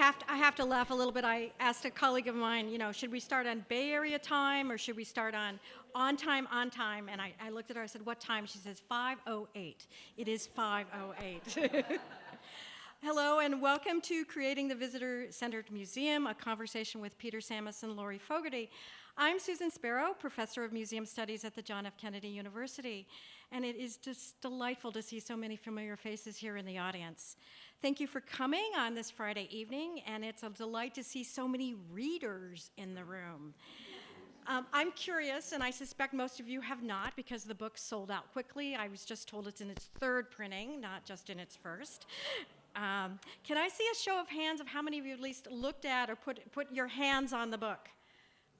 have to, I have to laugh a little bit. I asked a colleague of mine, you know, should we start on Bay Area time or should we start on on time, on time? And I, I looked at her, I said, what time? She says 5.08. It is 5.08. Hello and welcome to Creating the Visitor-Centered Museum, a conversation with Peter Samis and Lori Fogarty. I'm Susan Spero, Professor of Museum Studies at the John F. Kennedy University, and it is just delightful to see so many familiar faces here in the audience. Thank you for coming on this Friday evening, and it's a delight to see so many readers in the room. Um, I'm curious, and I suspect most of you have not because the book sold out quickly. I was just told it's in its third printing, not just in its first. Um, can I see a show of hands of how many of you at least looked at or put, put your hands on the book?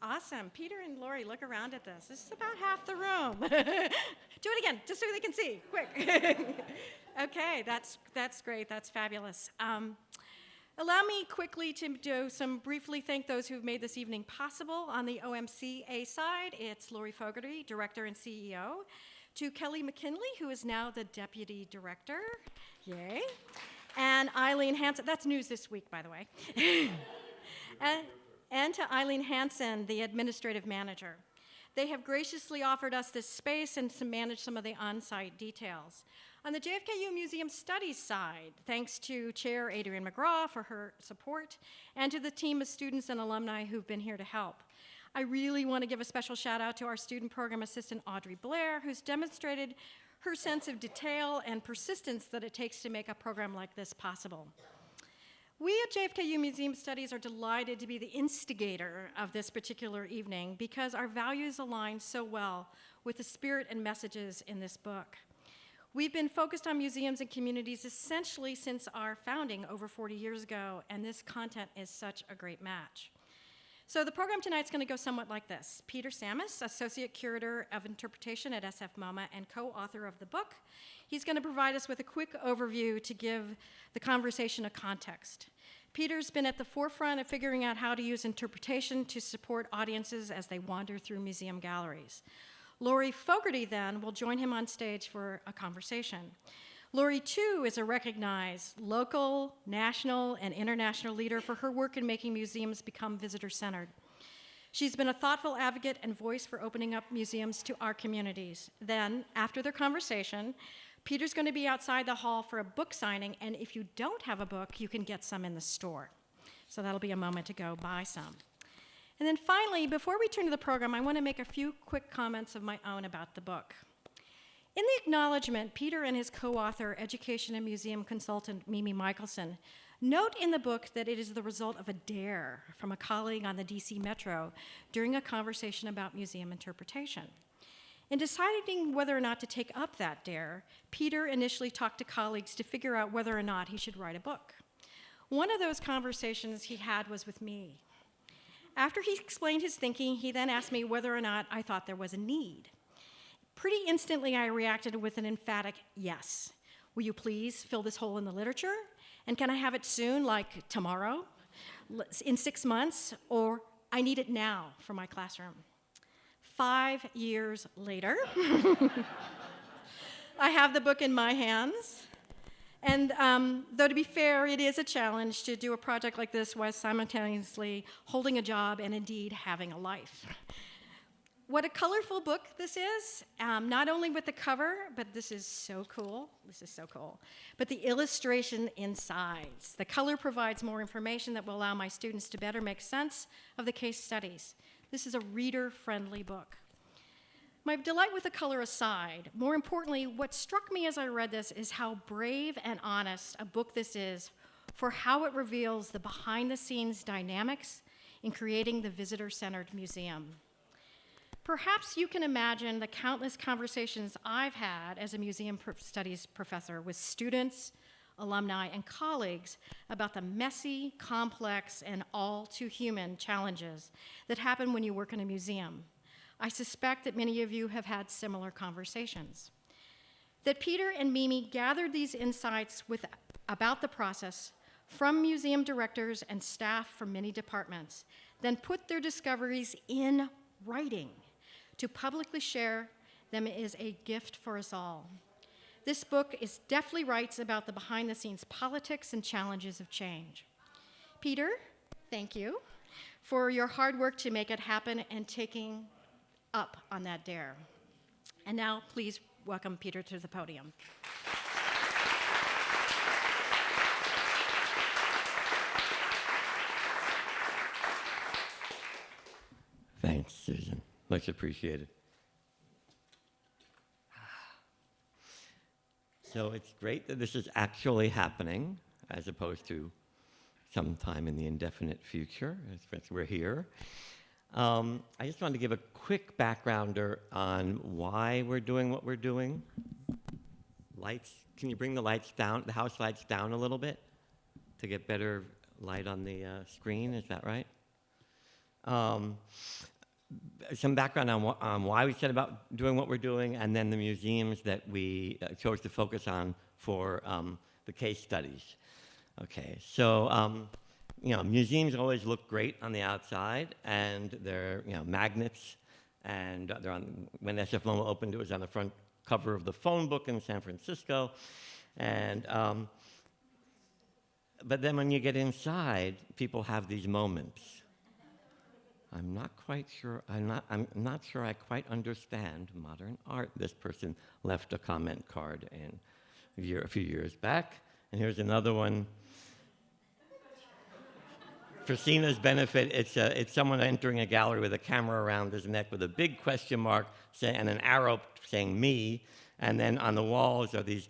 Awesome. Peter and Lori, look around at this. This is about half the room. do it again, just so they can see, quick. okay, that's, that's great. That's fabulous. Um, allow me quickly to do some briefly thank those who've made this evening possible. On the OMCA side, it's Lori Fogarty, Director and CEO. To Kelly McKinley, who is now the Deputy Director. Yay and Eileen Hanson. That's news this week, by the way. and, and to Eileen Hanson, the administrative manager. They have graciously offered us this space and to manage some of the on-site details. On the JFKU Museum Studies side, thanks to Chair Adrienne McGraw for her support, and to the team of students and alumni who've been here to help. I really want to give a special shout out to our student program assistant, Audrey Blair, who's demonstrated her sense of detail and persistence that it takes to make a program like this possible. We at JFKU Museum Studies are delighted to be the instigator of this particular evening because our values align so well with the spirit and messages in this book. We've been focused on museums and communities essentially since our founding over 40 years ago, and this content is such a great match. So the program tonight is going to go somewhat like this. Peter Samis, Associate Curator of Interpretation at SF MoMA and co-author of the book, he's going to provide us with a quick overview to give the conversation a context. Peter's been at the forefront of figuring out how to use interpretation to support audiences as they wander through museum galleries. Lori Fogarty then will join him on stage for a conversation. Lori, too, is a recognized local, national, and international leader for her work in making museums become visitor-centered. She's been a thoughtful advocate and voice for opening up museums to our communities. Then, after their conversation, Peter's going to be outside the hall for a book signing, and if you don't have a book, you can get some in the store. So that'll be a moment to go buy some. And then finally, before we turn to the program, I want to make a few quick comments of my own about the book. In the acknowledgement, Peter and his co-author, education and museum consultant Mimi Michaelson, note in the book that it is the result of a dare from a colleague on the DC Metro during a conversation about museum interpretation. In deciding whether or not to take up that dare, Peter initially talked to colleagues to figure out whether or not he should write a book. One of those conversations he had was with me. After he explained his thinking, he then asked me whether or not I thought there was a need. Pretty instantly, I reacted with an emphatic yes. Will you please fill this hole in the literature? And can I have it soon, like tomorrow, in six months, or I need it now for my classroom? Five years later, I have the book in my hands. And um, though to be fair, it is a challenge to do a project like this while simultaneously holding a job and indeed having a life. What a colorful book this is, um, not only with the cover, but this is so cool. This is so cool. But the illustration insides. The color provides more information that will allow my students to better make sense of the case studies. This is a reader-friendly book. My delight with the color aside, more importantly, what struck me as I read this is how brave and honest a book this is for how it reveals the behind-the-scenes dynamics in creating the visitor-centered museum. Perhaps you can imagine the countless conversations I've had as a museum studies professor with students, alumni, and colleagues about the messy, complex, and all too human challenges that happen when you work in a museum. I suspect that many of you have had similar conversations. That Peter and Mimi gathered these insights with, about the process from museum directors and staff from many departments, then put their discoveries in writing to publicly share them is a gift for us all. This book is deftly writes about the behind the scenes politics and challenges of change. Peter, thank you for your hard work to make it happen and taking up on that dare. And now, please welcome Peter to the podium. Thanks, Susan. Much appreciated. So it's great that this is actually happening as opposed to sometime in the indefinite future, as we're here. Um, I just wanted to give a quick backgrounder on why we're doing what we're doing. Lights, can you bring the lights down, the house lights down a little bit to get better light on the uh, screen? Is that right? Um, some background on, wh- on why we set about doing what we're doing, and then the museums that we uh, chose to focus on for um, the case studies. Okay, so um, you know, museums always look great on the outside, and they're you know magnets, and they're on. When SF MoMA opened, it was on the front cover of the phone book in San Francisco, and um, but then when you get inside, people have these moments. I'm not quite sure. I'm not. I'm not sure. I quite understand modern art. This person left a comment card in a, year, a few years back, and here's another one for Sina's benefit, it's, a, it's someone entering a gallery with a camera around his neck with a big question mark say, and an arrow saying me, and then on the walls are these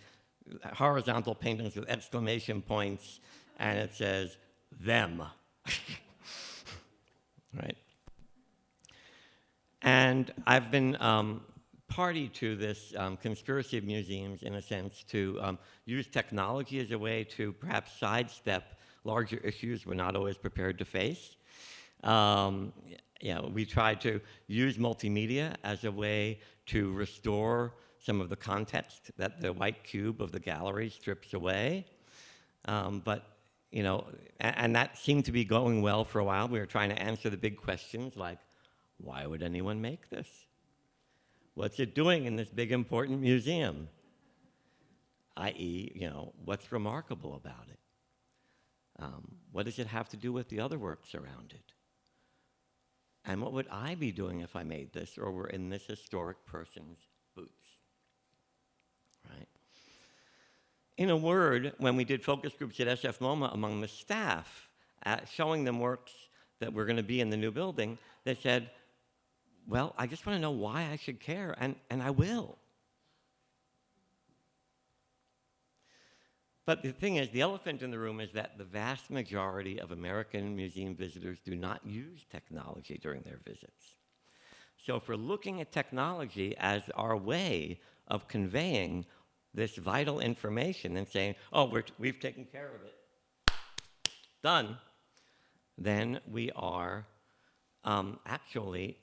horizontal paintings with exclamation points, and it says, them. right? And I've been um, party to this um, conspiracy of museums, in a sense, to um, use technology as a way to perhaps sidestep larger issues we're not always prepared to face. Um, you know, we tried to use multimedia as a way to restore some of the context that the white cube of the gallery strips away. Um, but, you know, and, and that seemed to be going well for a while. We were trying to answer the big questions like, why would anyone make this? What's it doing in this big important museum? i.e., you know, what's remarkable about it? Um, what does it have to do with the other works around it? And what would I be doing if I made this or were in this historic person's boots? Right? In a word, when we did focus groups at SF MoMA among the staff, uh, showing them works that were going to be in the new building, they said, well, I just want to know why I should care, and, and I will. But the thing is, the elephant in the room is that the vast majority of American museum visitors do not use technology during their visits. So if we're looking at technology as our way of conveying this vital information and saying, oh, we have taken care of it, done, then we are um, actually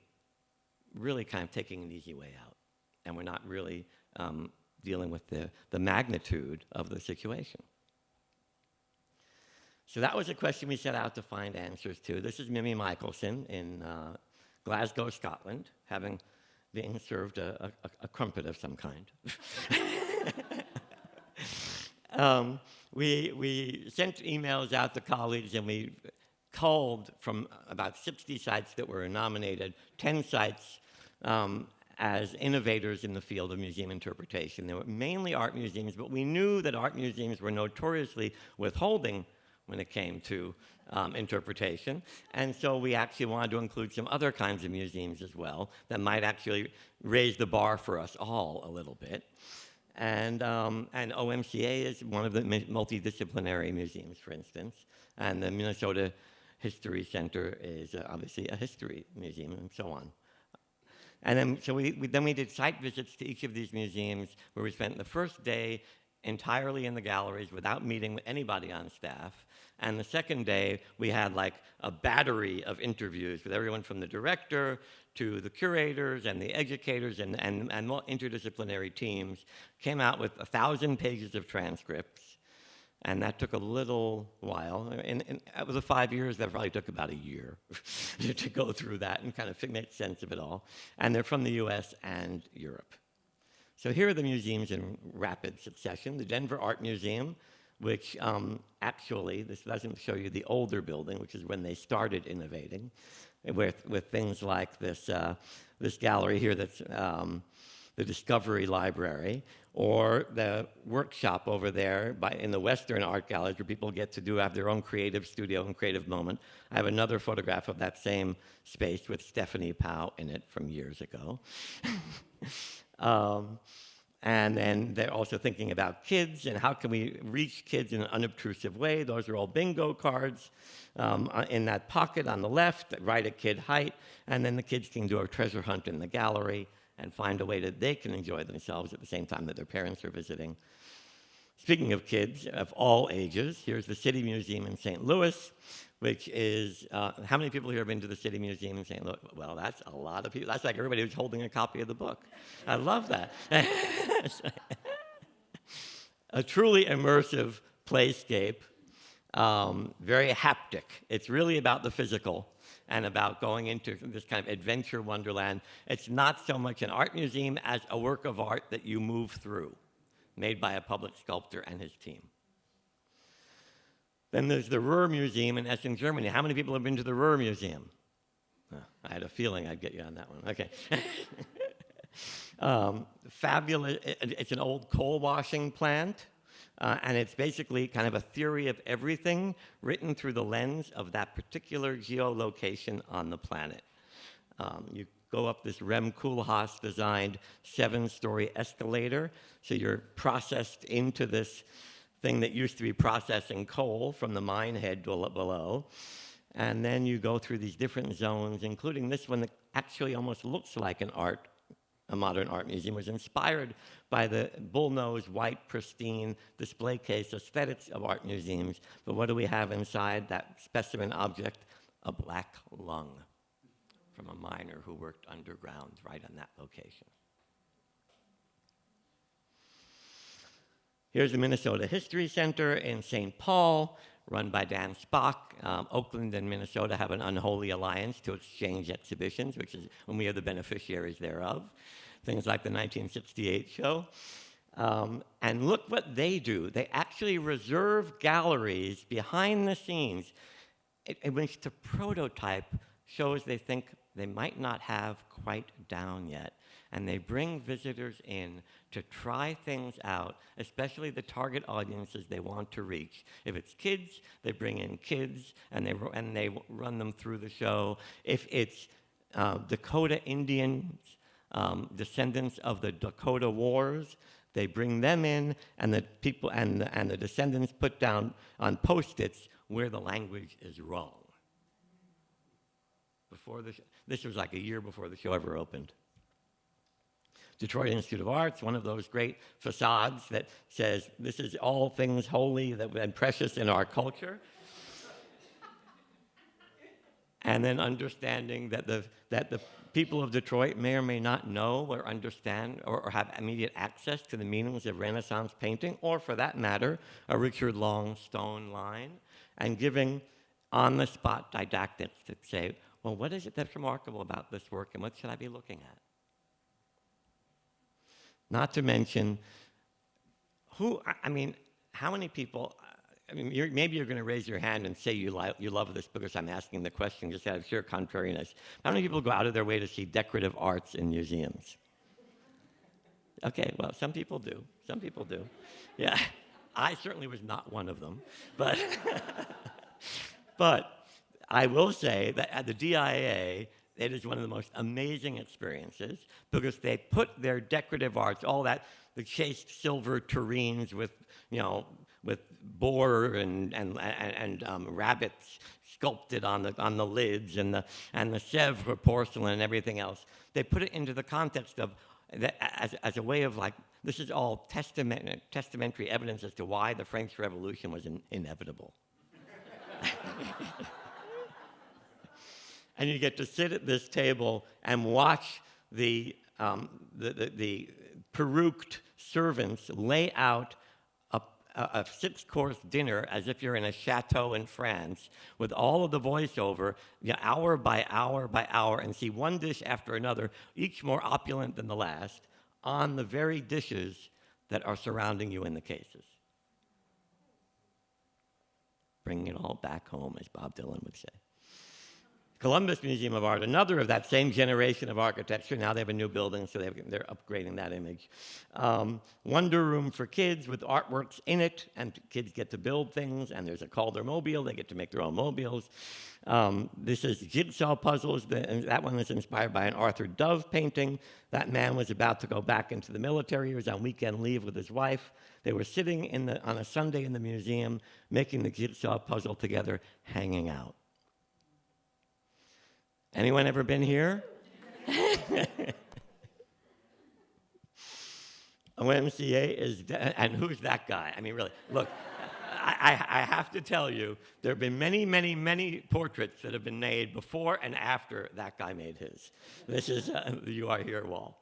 really kind of taking an easy way out. And we're not really um, dealing with the, the magnitude of the situation. So that was a question we set out to find answers to. This is Mimi Michaelson in uh, Glasgow, Scotland, having being served a, a, a crumpet of some kind. um, we, we sent emails out to colleagues and we culled from about 60 sites that were nominated, 10 sites um, as innovators in the field of museum interpretation. They were mainly art museums, but we knew that art museums were notoriously withholding when it came to um, interpretation. And so we actually wanted to include some other kinds of museums as well that might actually raise the bar for us all a little bit. And, um, and OMCA is one of the multidisciplinary museums, for instance. And the Minnesota History Center is uh, obviously a history museum and so on. And then, so we, we, then we did site visits to each of these museums where we spent the first day entirely in the galleries without meeting with anybody on staff. And the second day, we had like a battery of interviews with everyone from the director to the curators and the educators and, and, and interdisciplinary teams, came out with a thousand pages of transcripts and that took a little while. And, and it was a five years, that probably took about a year to go through that and kind of make sense of it all. And they're from the US and Europe. So here are the museums in rapid succession. The Denver Art Museum which um, actually, this doesn't show you the older building, which is when they started innovating, with, with things like this, uh, this gallery here that's um, the Discovery Library, or the workshop over there by, in the Western Art Gallery where people get to do have their own creative studio and creative moment. I have another photograph of that same space with Stephanie Powell in it from years ago. um, and then they're also thinking about kids and how can we reach kids in an unobtrusive way. Those are all bingo cards um, uh, in that pocket on the left, that write a kid height, and then the kids can do a treasure hunt in the gallery and find a way that they can enjoy themselves at the same time that their parents are visiting. Speaking of kids of all ages, here's the City Museum in St. Louis, which is, uh, how many people here have been to the City Museum in St. Louis? Well, that's a lot of people. That's like everybody who's holding a copy of the book. I love that. a truly immersive playscape, um, very haptic. It's really about the physical and about going into this kind of adventure wonderland. It's not so much an art museum as a work of art that you move through, made by a public sculptor and his team. Then there's the Ruhr Museum in Essen, Germany. How many people have been to the Ruhr Museum? Oh, I had a feeling I'd get you on that one. Okay. um, fabulous. It's an old coal washing plant. Uh, and it's basically kind of a theory of everything written through the lens of that particular geolocation on the planet. Um, you go up this Rem Koolhaas designed seven story escalator. So you're processed into this thing that used to be processing coal from the mine head below. And then you go through these different zones, including this one that actually almost looks like an art a modern art museum, was inspired by the bullnose, white, pristine display case aesthetics of art museums. But what do we have inside that specimen object? A black lung from a miner who worked underground right on that location. Here's the Minnesota History Center in St. Paul, run by Dan Spock. Um, Oakland and Minnesota have an unholy alliance to exchange exhibitions, which is when we are the beneficiaries thereof. Things like the 1968 show. Um, and look what they do. They actually reserve galleries behind the scenes in which the prototype shows they think they might not have quite down yet. And they bring visitors in to try things out, especially the target audiences they want to reach. If it's kids, they bring in kids and they, and they run them through the show. If it's uh, Dakota Indians, um, descendants of the Dakota Wars, they bring them in, and the people and the, and the descendants put down on post-its where the language is wrong. Before the this was like a year before the show ever opened. Detroit Institute of Arts, one of those great facades that says this is all things holy that, and precious in our culture. and then understanding that the, that the people of Detroit may or may not know or understand or, or, have immediate access to the meanings of Renaissance painting, or for that matter, a Richard Long stone line, and giving on the spot didactics to say, well, what is it that's remarkable about this work and what should I be looking at? Not to mention, who, I mean, how many people, I mean, you're, maybe you're going to raise your hand and say you, you love this because I'm asking the question just out of sheer contrariness. How many people go out of their way to see decorative arts in museums? Okay, well, some people do. Some people do. Yeah, I certainly was not one of them. But, but I will say that at the DIA, it is one of the most amazing experiences because they put their decorative arts, all that, the chased silver tureens with, you know, with boar and, and, and, um, rabbits sculpted on the, on the lids and the, and the Sèvres porcelain and everything else. They put it into the context of, as, as a way of like, this is all testament, testamentary evidence as to why the French Revolution was in, inevitable. and you get to sit at this table and watch the, um, the, the, the peruked servants lay out a, six-course dinner as if you're in a chateau in France with all of the voiceover, you know, hour by hour by hour, and see one dish after another, each more opulent than the last, on the very dishes that are surrounding you in the cases. bringing it all back home, as Bob Dylan would say. Columbus Museum of Art, another of that same generation of architecture. Now they have a new building, so they've, they're upgrading that image. Um, Wonder Room for kids with artworks in it, and kids get to build things, and there's a Calder mobile, they get to make their own mobiles. Um, this is jigsaw puzzles, that one was inspired by an Arthur Dove painting. That man was about to go back into the military, he was on weekend leave with his wife. They were sitting in the, on a Sunday in the museum, making the jigsaw puzzle together, hanging out. Anyone ever been here? OMCA is, and who's that guy? I mean, really, look, I, I, have to tell you, there have been many, many, many portraits that have been made before and after that guy made his. This is uh, You Are Here wall.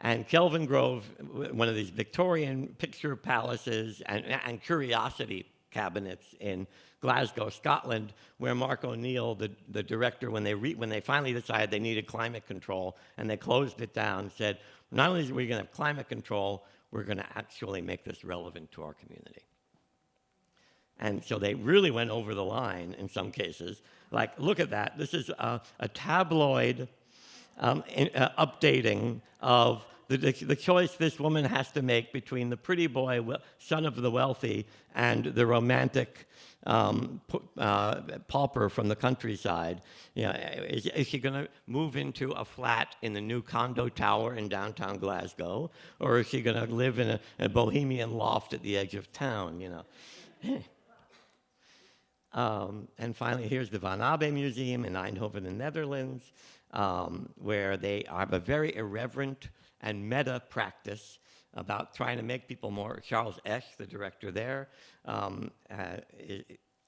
And Kelvingrove, one of these Victorian picture palaces and, and curiosity cabinets in Glasgow, Scotland, where Mark O'Neill, the, the director, when they, re, when they finally decided they needed climate control and they closed it down, said, not only are we going to have climate control, we're going to actually make this relevant to our community. And so they really went over the line in some cases. Like, look at that. This is a, a tabloid um, in, uh, updating of the, the, the choice this woman has to make between the pretty boy, son of the wealthy, and the romantic um, uh, pauper from the countryside. You know, is, is she going to move into a flat in the new condo tower in downtown Glasgow, or is she going to live in a, a bohemian loft at the edge of town? You know. Um, and finally, here's the Van Abbe Museum in Eindhoven, the Netherlands, um, where they have a very irreverent and meta practice about trying to make people more. Charles Esche, the director there, um, uh,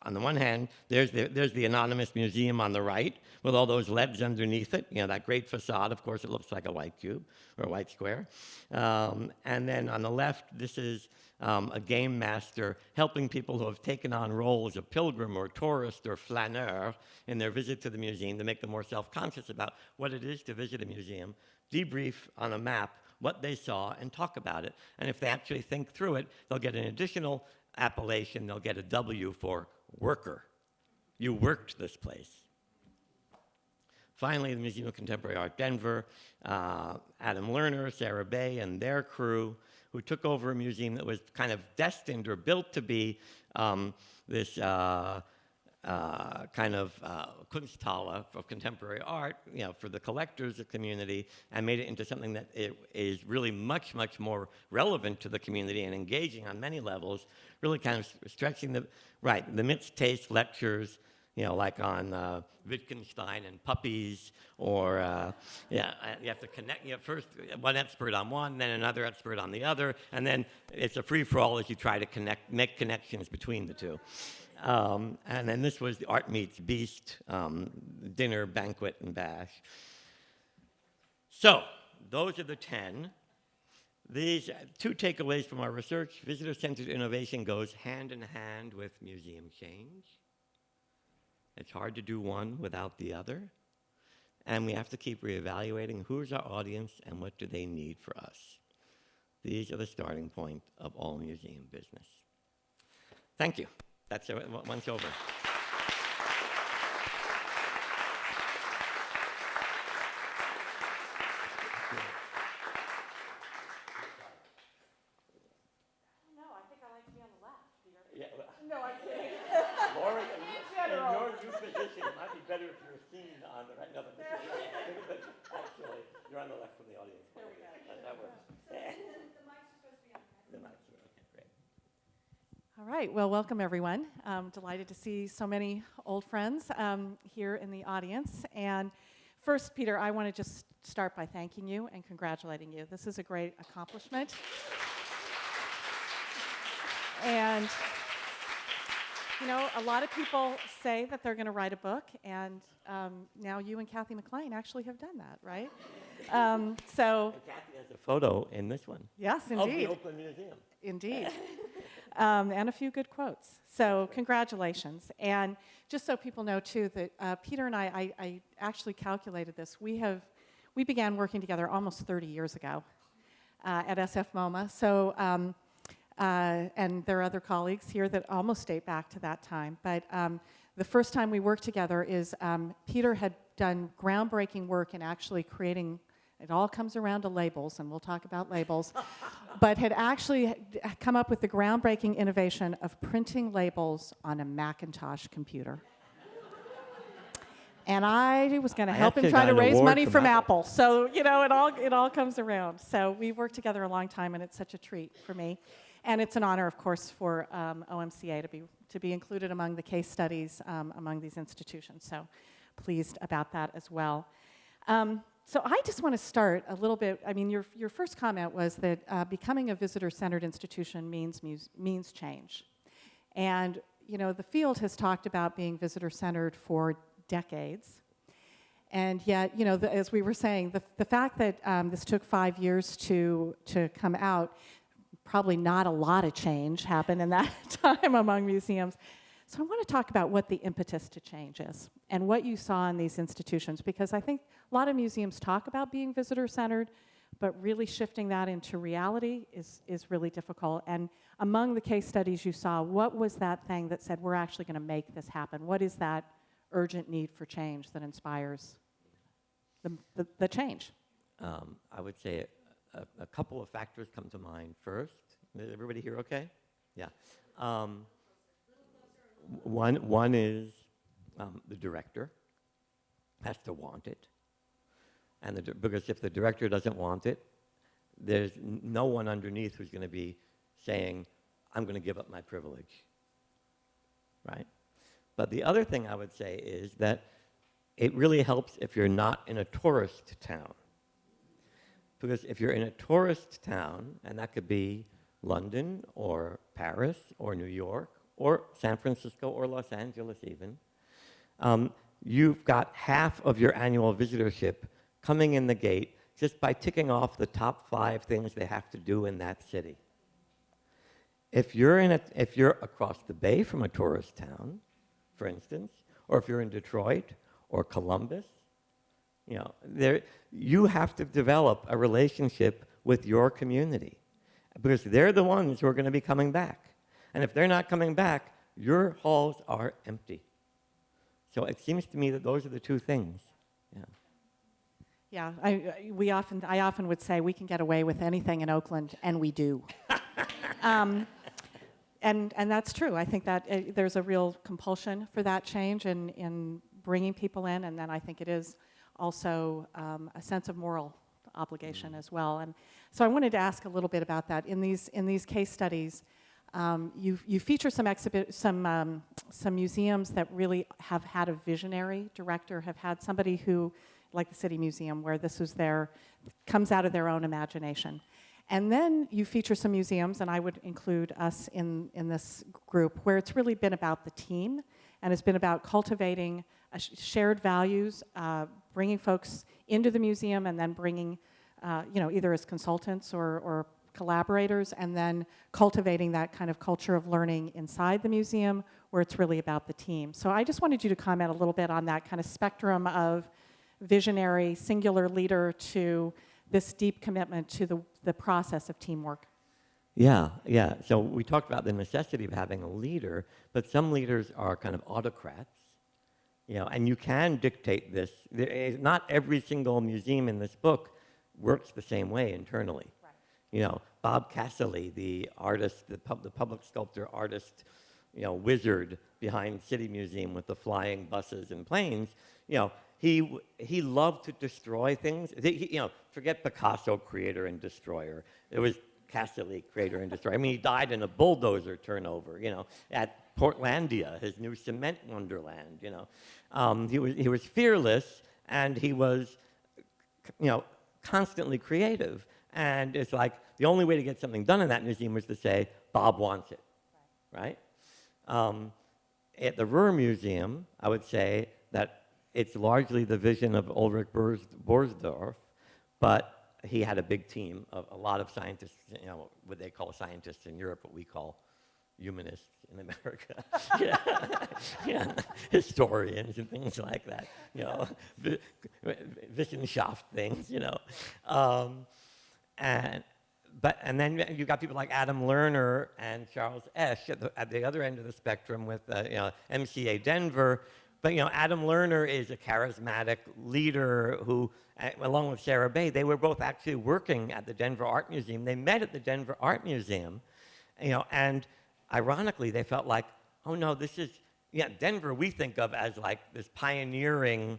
on the one hand, there's the, there's the anonymous museum on the right with all those LEDs underneath it. You know, that great facade, of course, it looks like a white cube or a white square. Um, and then on the left, this is um, a game master helping people who have taken on roles of pilgrim or tourist or flaneur in their visit to the museum to make them more self-conscious about what it is to visit a museum, debrief on a map what they saw and talk about it. And if they actually think through it, they'll get an additional appellation, they'll get a W for worker. You worked this place. Finally, the Museum of Contemporary Art Denver, uh, Adam Lerner, Sarah Baie, and their crew, who took over a museum that was kind of destined or built to be um, this uh, uh, kind of uh, Kunsthalle of contemporary art, you know, for the collectors, the community, and made it into something that is really much, much more relevant to the community and engaging on many levels, really kind of stretching the, right, the mixed taste lectures, you know, like on uh, Wittgenstein and puppies, or uh, yeah, uh, you have to connect. You have first one expert on one, then another expert on the other, and then it's a free for all as you try to connect, make connections between the two. Um, and then this was the Art Meets Beast um, dinner, banquet, and bash. So those are the ten. These uh, two takeaways from our research: visitor-centered innovation goes hand in hand with museum change. It's hard to do one without the other. And we have to keep reevaluating who's our audience and what do they need for us. These are the starting point of all museum business. Thank you. That's. Once over. No, I think I like to be on the left, Peter. Yeah, well, No, I'm kidding. Laura, in, in general. your new position, it might be better if you're seen on the right. No, but this is, but actually, you're on the left from the audience. There we go. That, that works. The mics are supposed to be on The mics are okay, great. All right, well, welcome everyone. Um, delighted to see so many old friends um, here in the audience. And first, Peter, I want to just start by thanking you and congratulating you. This is a great accomplishment. And, you know, a lot of people say that they're going to write a book, and um, now you and Kathy McLean actually have done that, right? Um, so, And Kathy has a photo in this one yes, of indeed. the Oakland Museum. Indeed. Um, and a few good quotes. So, congratulations. And just so people know, too, that uh, Peter and I, I, I actually calculated this. We have, we began working together almost 30 years ago uh, at SF MoMA. So, um, uh, and there are other colleagues here that almost date back to that time. But um, the first time we worked together is um, Peter had done groundbreaking work in actually creating. It all comes around to labels, and we'll talk about labels. but had actually come up with the groundbreaking innovation of printing labels on a Macintosh computer. And I was going to help him try to raise money from from Apple. Apple. So, you know, it all, it all comes around. So we've worked together a long time, and it's such a treat for me. And it's an honor, of course, for um, OMCA to be, to be included among the case studies um, among these institutions. So pleased about that as well. Um, so I just want to start a little bit. I mean, your, your first comment was that uh, becoming a visitor-centered institution means, means change. And, you know, the field has talked about being visitor-centered for decades. And yet, you know, the, as we were saying, the, the fact that um, this took five years to, to come out, probably not a lot of change happened in that time among museums. So I want to talk about what the impetus to change is and what you saw in these institutions, because I think a lot of museums talk about being visitor-centered, but really shifting that into reality is, is really difficult. And among the case studies you saw, what was that thing that said, we're actually going to make this happen? What is that urgent need for change that inspires the, the, the change? Um, I would say a, a couple of factors come to mind first. Is everybody here okay? Yeah. Um, one, one is um, the director has to want it. And the, because if the director doesn't want it, there's no one underneath who's going to be saying, I'm going to give up my privilege. Right? But the other thing I would say is that it really helps if you're not in a tourist town. Because if you're in a tourist town, and that could be London or Paris or New York or San Francisco or Los Angeles even, um, you've got half of your annual visitorship coming in the gate just by ticking off the top five things they have to do in that city. If you're, in a, if you're across the bay from a tourist town, for instance, or if you're in Detroit or Columbus, you know, there, you have to develop a relationship with your community because they're the ones who are going to be coming back. And if they're not coming back, your halls are empty. So it seems to me that those are the two things. Yeah. Yeah, I, we often, I often would say we can get away with anything in Oakland, and we do. um, and, and that's true. I think that uh, there's a real compulsion for that change in, in bringing people in, and then I think it is also um, a sense of moral obligation as well. And so I wanted to ask a little bit about that. In these, in these case studies, um, you, you feature some, exhibit, some, um, some museums that really have had a visionary director, have had somebody who, like the City Museum, where this was their, comes out of their own imagination. And then you feature some museums, and I would include us in, in this group, where it's really been about the team, and it's been about cultivating sh- shared values, uh, bringing folks into the museum, and then bringing, uh, you know, either as consultants or, or collaborators, and then cultivating that kind of culture of learning inside the museum, where it's really about the team. So I just wanted you to comment a little bit on that kind of spectrum of visionary, singular leader to this deep commitment to the, the process of teamwork. Yeah, yeah. So we talked about the necessity of having a leader, but some leaders are kind of autocrats, you know, and you can dictate this. There is- Not every single museum in this book works the same way internally. You know, Bob Cassilly, the artist, the, pub, the public sculptor artist, you know, wizard behind City Museum with the flying buses and planes, you know, he, he loved to destroy things. He- you know, forget Picasso, creator and destroyer. It was Cassilly, creator and destroyer. I mean, he died in a bulldozer turnover, you know, at Portlandia, his new cement wonderland, you know. Um, he, was, he was fearless and he was you know, constantly creative. And it's like the only way to get something done in that museum was to say, Bob wants it, right? Um, at the Ruhr Museum, I would say that it's largely the vision of Ulrich Bors- Borsdorf, but he had a big team of a lot of scientists, you know, what they call scientists in Europe, what we call humanists in America. yeah. yeah. Historians and things like that, you know, Wissenschaft things, you know. Um, and, but and then you've got people like Adam Lerner and Charles Esche at the, at the other end of the spectrum with uh, you know MCA Denver. But you know Adam Lerner is a charismatic leader who, uh, along with Sarah Baie, they were both actually working at the Denver Art Museum. They met at the Denver Art Museum, you know, and ironically they felt like, oh no, this is yeah Denver we think of as like this pioneering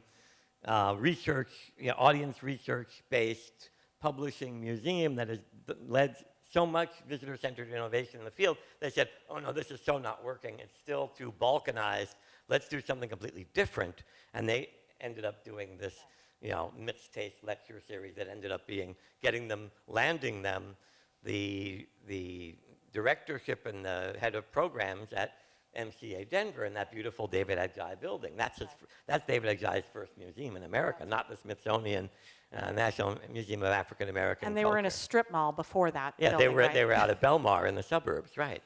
uh, research, you know, audience research-based publishing museum that has led so much visitor-centered innovation in the field. They said, oh no, this is so not working. It's still too balkanized. Let's do something completely different. And they ended up doing this, you know, mixed taste lecture series that ended up being getting them, landing them, the the directorship and the head of programs at MCA Denver in that beautiful David Adjaye building. That's, his, that's David Adjaye's first museum in America, not the Smithsonian uh, National Museum of African American And they were in a strip mall before that. Yeah, they were, right? they were out of Belmar in the suburbs, right.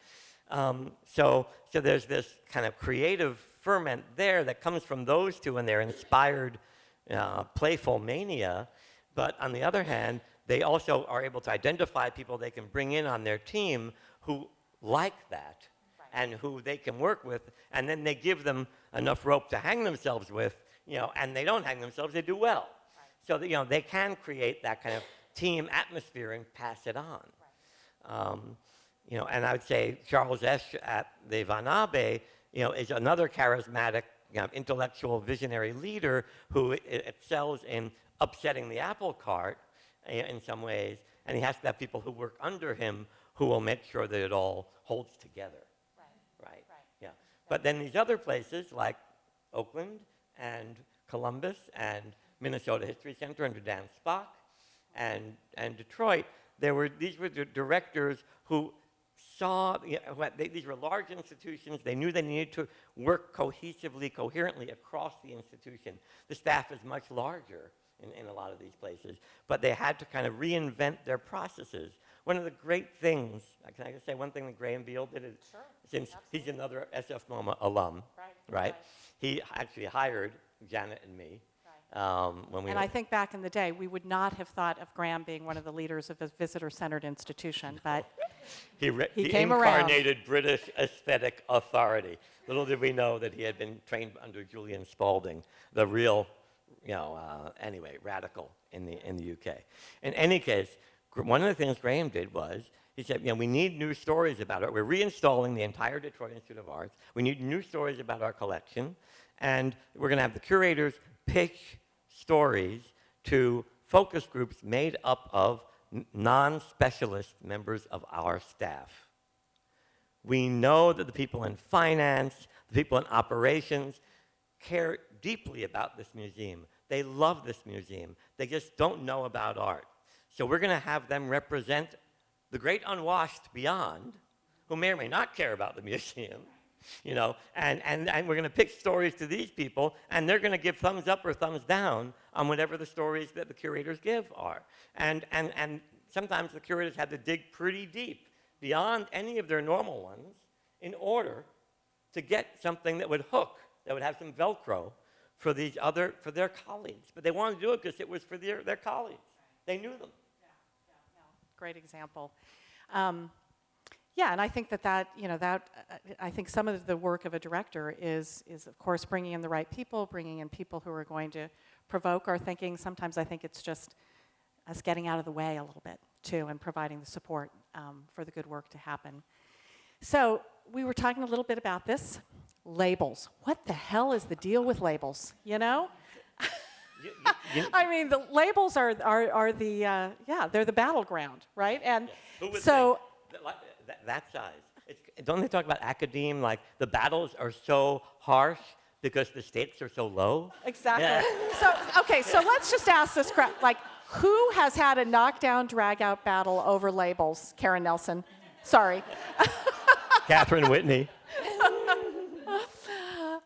Um, so, so there's this kind of creative ferment there that comes from those two and their inspired uh, playful mania. But on the other hand, they also are able to identify people they can bring in on their team who like that and who they can work with, and then they give them enough rope to hang themselves with, you know, and they don't hang themselves, they do well. So that, you know, they can create that kind of team atmosphere and pass it on. Um, you know, and I would say Charles Esche at the Van Abbe, you know, is another charismatic, you know, intellectual, visionary leader who excels in upsetting the apple cart i- in some ways, and he has to have people who work under him who will make sure that it all holds together. Right. Right. Yeah. But then these other places like Oakland and Columbus and Minnesota History Center under Dan Spock and, and Detroit, there were, these were the directors who saw, you know, what they, these were large institutions. They knew they needed to work cohesively, coherently across the institution. The staff is much larger in, in a lot of these places, but they had to kind of reinvent their processes. One of the great things, uh, can I just say one thing that Graham Beal did? Is, Sure, Since he's another SF MoMA alum, Right, right? right. He actually hired Janet and me um, when we And I think back in the day, we would not have thought of Graham being one of the leaders of a visitor-centered institution, but He, He he came around. incarnated British aesthetic authority. Little did we know that he had been trained under Julian Spalding, the real, you know, uh, anyway, radical in the, in the UK. In any case, gr- one of the things Graham did was he said, you know, we need new stories about it. We're reinstalling the entire Detroit Institute of Arts. We need new stories about our collection. And we're going to have the curators pitch stories to focus groups made up of non-specialist members of our staff. We know that the people in finance, the people in operations care deeply about this museum. They love this museum. They just don't know about art. So we're going to have them represent the great unwashed beyond, who may or may not care about the museum, you know, and, and, and we're going to pick stories to these people, and they're going to give thumbs up or thumbs down on whatever the stories that the curators give are. And, and, and sometimes the curators had to dig pretty deep beyond any of their normal ones in order to get something that would hook, that would have some Velcro for these other, for their colleagues. But they wanted to do it because it was for their, their colleagues. They knew them. yeah great example. Um, yeah, and I think that that, you know, that, uh, I think some of the work of a director is, is of course bringing in the right people, bringing in people who are going to provoke our thinking. Sometimes I think it's just us getting out of the way a little bit too and providing the support um, for the good work to happen. So we were talking a little bit about this, labels. What the hell is the deal with labels, you know? You- you- you- I mean, the labels are, are, are the, uh, yeah, they're the battleground, right? And would so, think that, that, that size? It's, don't they talk about academe, like the battles are so harsh because the stakes are so low? exactly. Yeah. So, okay, so let's just ask this, cra- like, who has had a knockdown, drag-out battle over labels? Karen Nelson. Sorry. Catherine Whitney.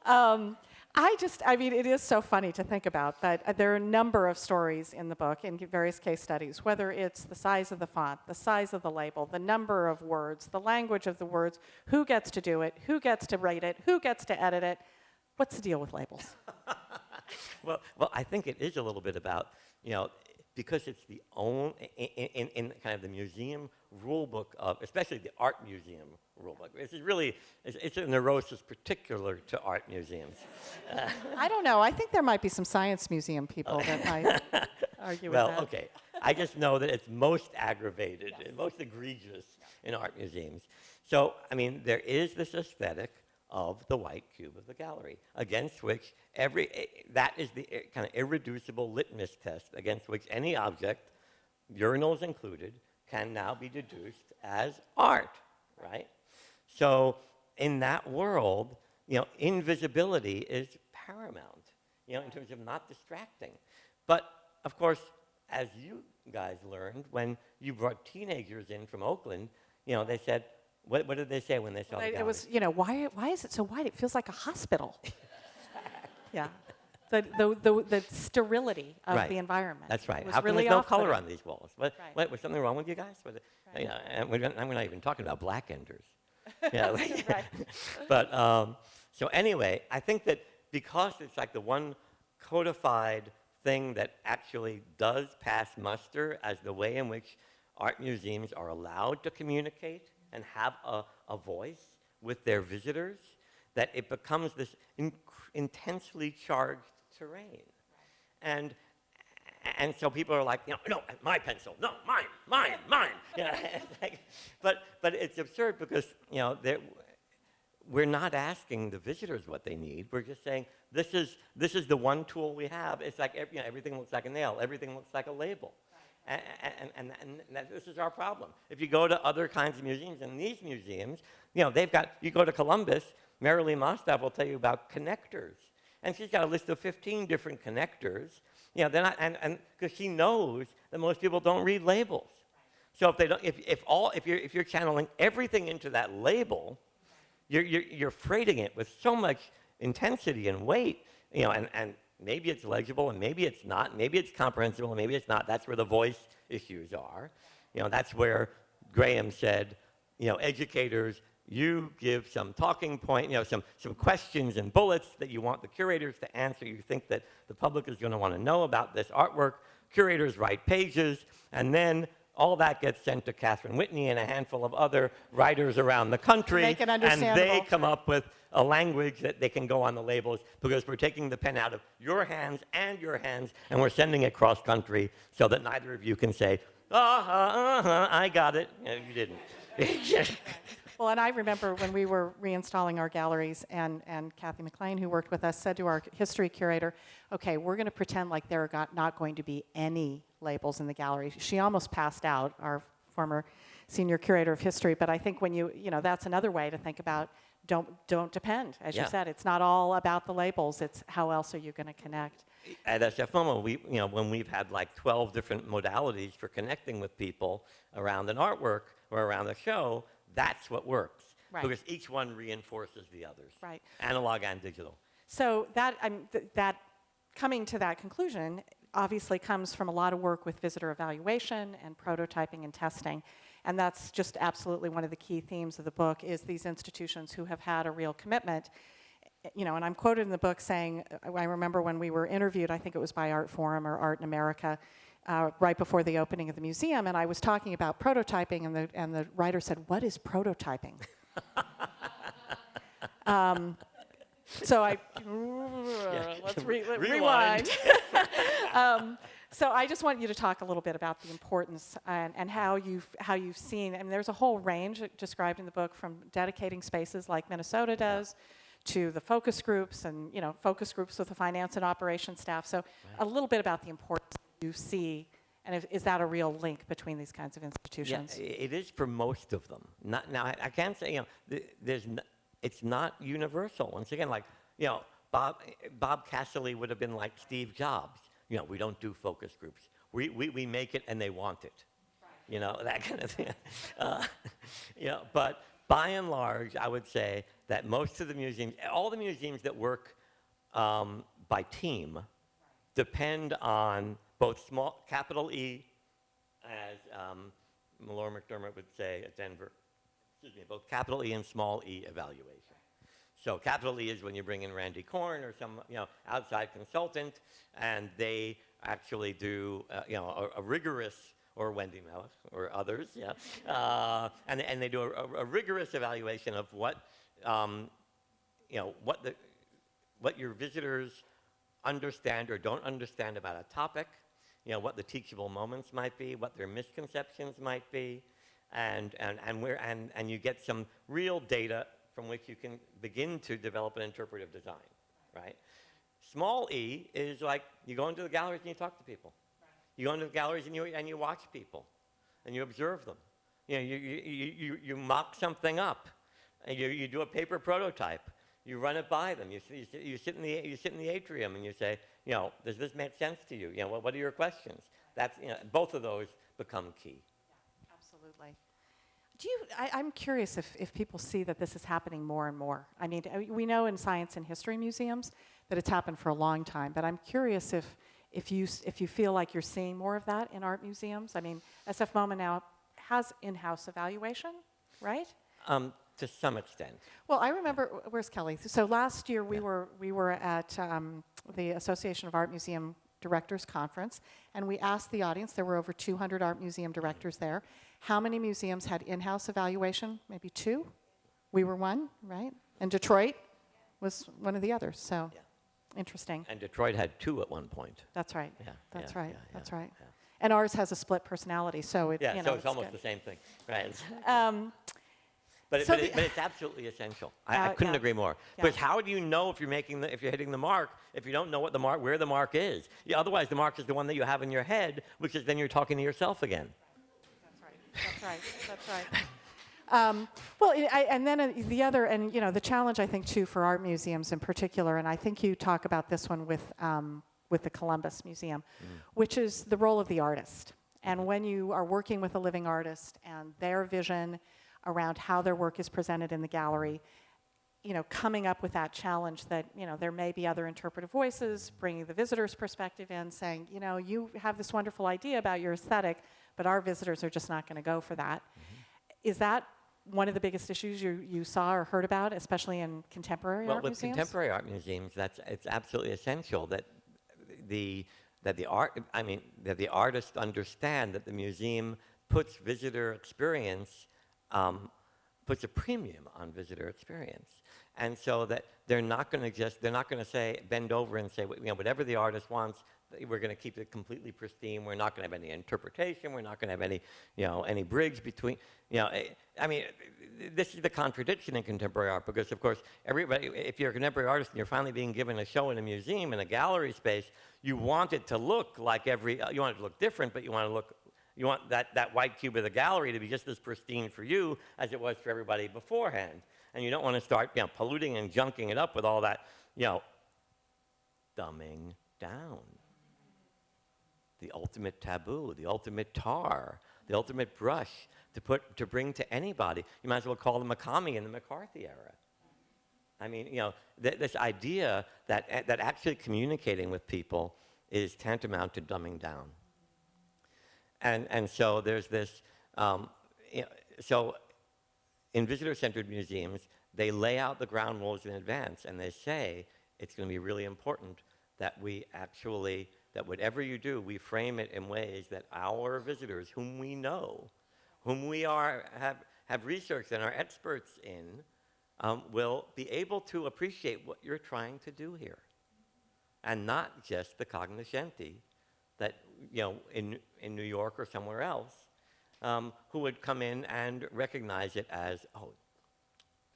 Um, I just, I mean, it is so funny to think about, but uh, there are a number of stories in the book in various case studies, whether it's the size of the font, the size of the label, the number of words, the language of the words, who gets to do it, who gets to write it, who gets to edit it. What's the deal with labels? Well, well, I think it is a little bit about, you know, because it's the own, in, in, in kind of the museum rule book of, especially the art museum rule book. This is really, it's, it's a neurosis particular to art museums. I don't know. I think there might be some science museum people that might argue with Well, that. okay. I just know that it's most aggravated and most egregious in art museums. So, I mean, there is this aesthetic of the white cube of the gallery, against which every, eh, that is the kind of irreducible litmus test against which any object, urinals included, can now be deduced as art, right? So, in that world, you know, invisibility is paramount, you know, in terms of not distracting. But, of course, as you guys learned, when you brought teenagers in from Oakland, you know, they said, what, what did they say when they saw the They- gallery? It was, you know, why, why is it so white? It feels like a hospital. yeah. The, the, the, the sterility of Right. the environment. That's right. How come really there's no color on these walls? What, Right. what, was something wrong with you guys? Was it, you know, and we're, not- I'm not even talking about black enders. Yeah, but um, so anyway, I think that because it's like the one codified thing that actually does pass muster as the way in which art museums are allowed to communicate and have a, a voice with their visitors, that it becomes this inc- intensely charged terrain. And and so people are like, you know, no, my pencil, no, mine, mine, mine. Yeah, it's like, but but it's absurd because you know we're not asking the visitors what they need. We're just saying this is this is the one tool we have. It's like you know, everything looks like a nail, everything looks like a label. And, and, and, and this is our problem. If you go to other kinds of museums, and these museums, you know, they've got, you go to Columbus, Merilee Mostov will tell you about connectors. And she's got a list of 15 different connectors. You know, they're not, and, and, because she knows that most people don't read labels. So if they don't, if, if all, if you're, if you're channeling everything into that label, you're, you're, you're freighting it with so much intensity and weight, you know, and, and maybe it's legible and maybe it's not, maybe it's comprehensible and maybe it's not. That's where the voice issues are. You know, that's where Graham said, you know, educators, you give some talking point, you know, some, some questions and bullets that you want the curators to answer. You think that the public is going to want to know about this artwork. Curators write pages, and then all that gets sent to Catherine Whitney and a handful of other writers around the country. And they come up with a language that they can go on the labels because we're taking the pen out of your hands and your hands and we're sending it cross country so that neither of you can say, uh-huh, uh-huh, I got it. No, you didn't. Well, and I remember when we were reinstalling our galleries, and, and Kathy McLean, who worked with us, said to our history curator, okay, we're going to pretend like there are not going to be any labels in the gallery. She almost passed out, our former senior curator of history, but I think when you, you know, that's another way to think about don't, don't depend. As Yeah. you said, it's not all about the labels, it's how else are you going to connect. At SF MoMA, we, you know, when we've had like 12 different modalities for connecting with people around an artwork or around a show, that's what works. Right. Because each one reinforces the others. Right. Analog and digital. So that, um, th- that coming to that conclusion obviously comes from a lot of work with visitor evaluation and prototyping and testing. And that's just absolutely one of the key themes of the book is these institutions who have had a real commitment. You know, and I'm quoted in the book saying, uh, I remember when we were interviewed, I think it was by Artforum or Art in America, uh, right before the opening of the museum, and I was talking about prototyping, and the, and the writer said, What is prototyping? um, so I, let's re- Rewind. rewind. um, so I just want you to talk a little bit about the importance and, and how you've how you've seen. I mean, there's a whole range described in the book from dedicating spaces like Minnesota does. To the focus groups and you know focus groups with the finance and operations staff. So a little bit about the importance you see, and if, is that a real link between these kinds of institutions? i- it is for most of them. Not, now, I, I can't say, you know, th- there's it's not universal. Once again, like, you know, Bob, Bob Cassilly would have been like Steve Jobs. You know, we don't do focus groups. We, we, we make it and they want it. You know, that kind of thing. Uh, you know, but by and large, I would say that most of the museums, all the museums that work um, by team, depend on both small, capital E, as um, McDermott would say at Denver, excuse me, both capital E and small e evaluation. So capital E is when you bring in Randi Korn or some, you know, outside consultant, and they actually do, uh, you know, a, a rigorous or Wendy Meluch, or others, yeah. Uh, and, and they do a, a rigorous evaluation of what, um, you know, what, the, what your visitors understand or don't understand about a topic, you know, what the teachable moments might be, what their misconceptions might be, and, and, and, where, and, and you get some real data from which you can begin to develop an interpretive design, right? Small e is like you go into the galleries and you talk to people. You go into the galleries and you, and you watch people and you observe them. You, know, you, you, you, you, mock something up. And you, you do a paper prototype. You run it by them. You, you, you, sit in the, you sit in the atrium and you say, you know, does this make sense to you? You know, what, what are your questions? That's, you know, both of those become key. Absolutely. Do you, I, I'm curious if, if people see that this is happening more and more. I mean, we know in science and history museums that it's happened for a long time, but I'm curious if, if, you, if you feel like you're seeing more of that in art museums. I mean, SF MoMA now has in-house evaluation, right? Um, to some extent. Well, I remember, where's Kelly? So last year, we were, we were at um, the Association of Art Museum Directors Conference, and we asked the audience, there were over 200 art museum directors there, how many museums had in-house evaluation? Maybe two? We were one, right? And Detroit was one of the others, so, Yeah. interesting. And Detroit had two at one point. That's right. Yeah, That's yeah, right, yeah, that's yeah, right. yeah. And ours has a split personality, so it, Yeah, you know, so it's almost good. the same thing, right? Um, But, it, but, the- it, but it's absolutely essential. I, I Uh, couldn't yeah. agree more. Yeah. Because how do you know if you're making the, if you're hitting the mark if you don't know what the mark where the mark is? Yeah, otherwise, the mark is the one that you have in your head, which is then you're talking to yourself again. That's right. That's right. That's right. Um, well, I, I- and then uh, the other, and you know, the challenge I think too for art museums in particular, and I think you talk about this one with um, with the Columbus Museum, which is the role of the artist. And when you are working with a living artist and their vision around how their work is presented in the gallery, you know, coming up with that challenge that, you know, there may be other interpretive voices, bringing the visitor's perspective in, saying, you know, you have this wonderful idea about your aesthetic, but our visitors are just not going to go for that. Mm-hmm. Is that one of the biggest issues you, you saw or heard about, especially in contemporary Well, art with museums? contemporary art museums, that's it's absolutely essential that the that the art I mean that the artists understand that the museum puts visitor experience um, puts a premium on visitor experience, and so that they're not going to just they're not going to say bend over and say you know whatever the artist wants. We're going to keep it completely pristine. We're not going to have any interpretation. We're not going to have any, you know, any bridge between, you know. eh, I mean, this is the contradiction in contemporary art because, of course, everybody, if you're a contemporary artist and you're finally being given a show in a museum in a gallery space, you want it to look like every, you want it to look different, but you want to look, you want that, that white cube of the gallery to be just as pristine for you as it was for everybody beforehand. And you don't want to start, you know, polluting and junking it up with all that, you know, dumbing down. The ultimate taboo, the ultimate tar, the ultimate brush to put to bring to anybody. You might as well call them Makami in the McCarthy era. I mean, you know, th- this idea that, that actually communicating with people is tantamount to dumbing down. And, and so there's this, um, so in visitor-centered museums, they lay out the ground rules in advance and they say it's going to be really important that we actually, that whatever you do, we frame it in ways that our visitors, whom we know, whom we are, have, have researched and are experts in, um, will be able to appreciate what you're trying to do here. And not just the cognoscenti that, you know, in, in New York or somewhere else, um, who would come in and recognize it as, oh,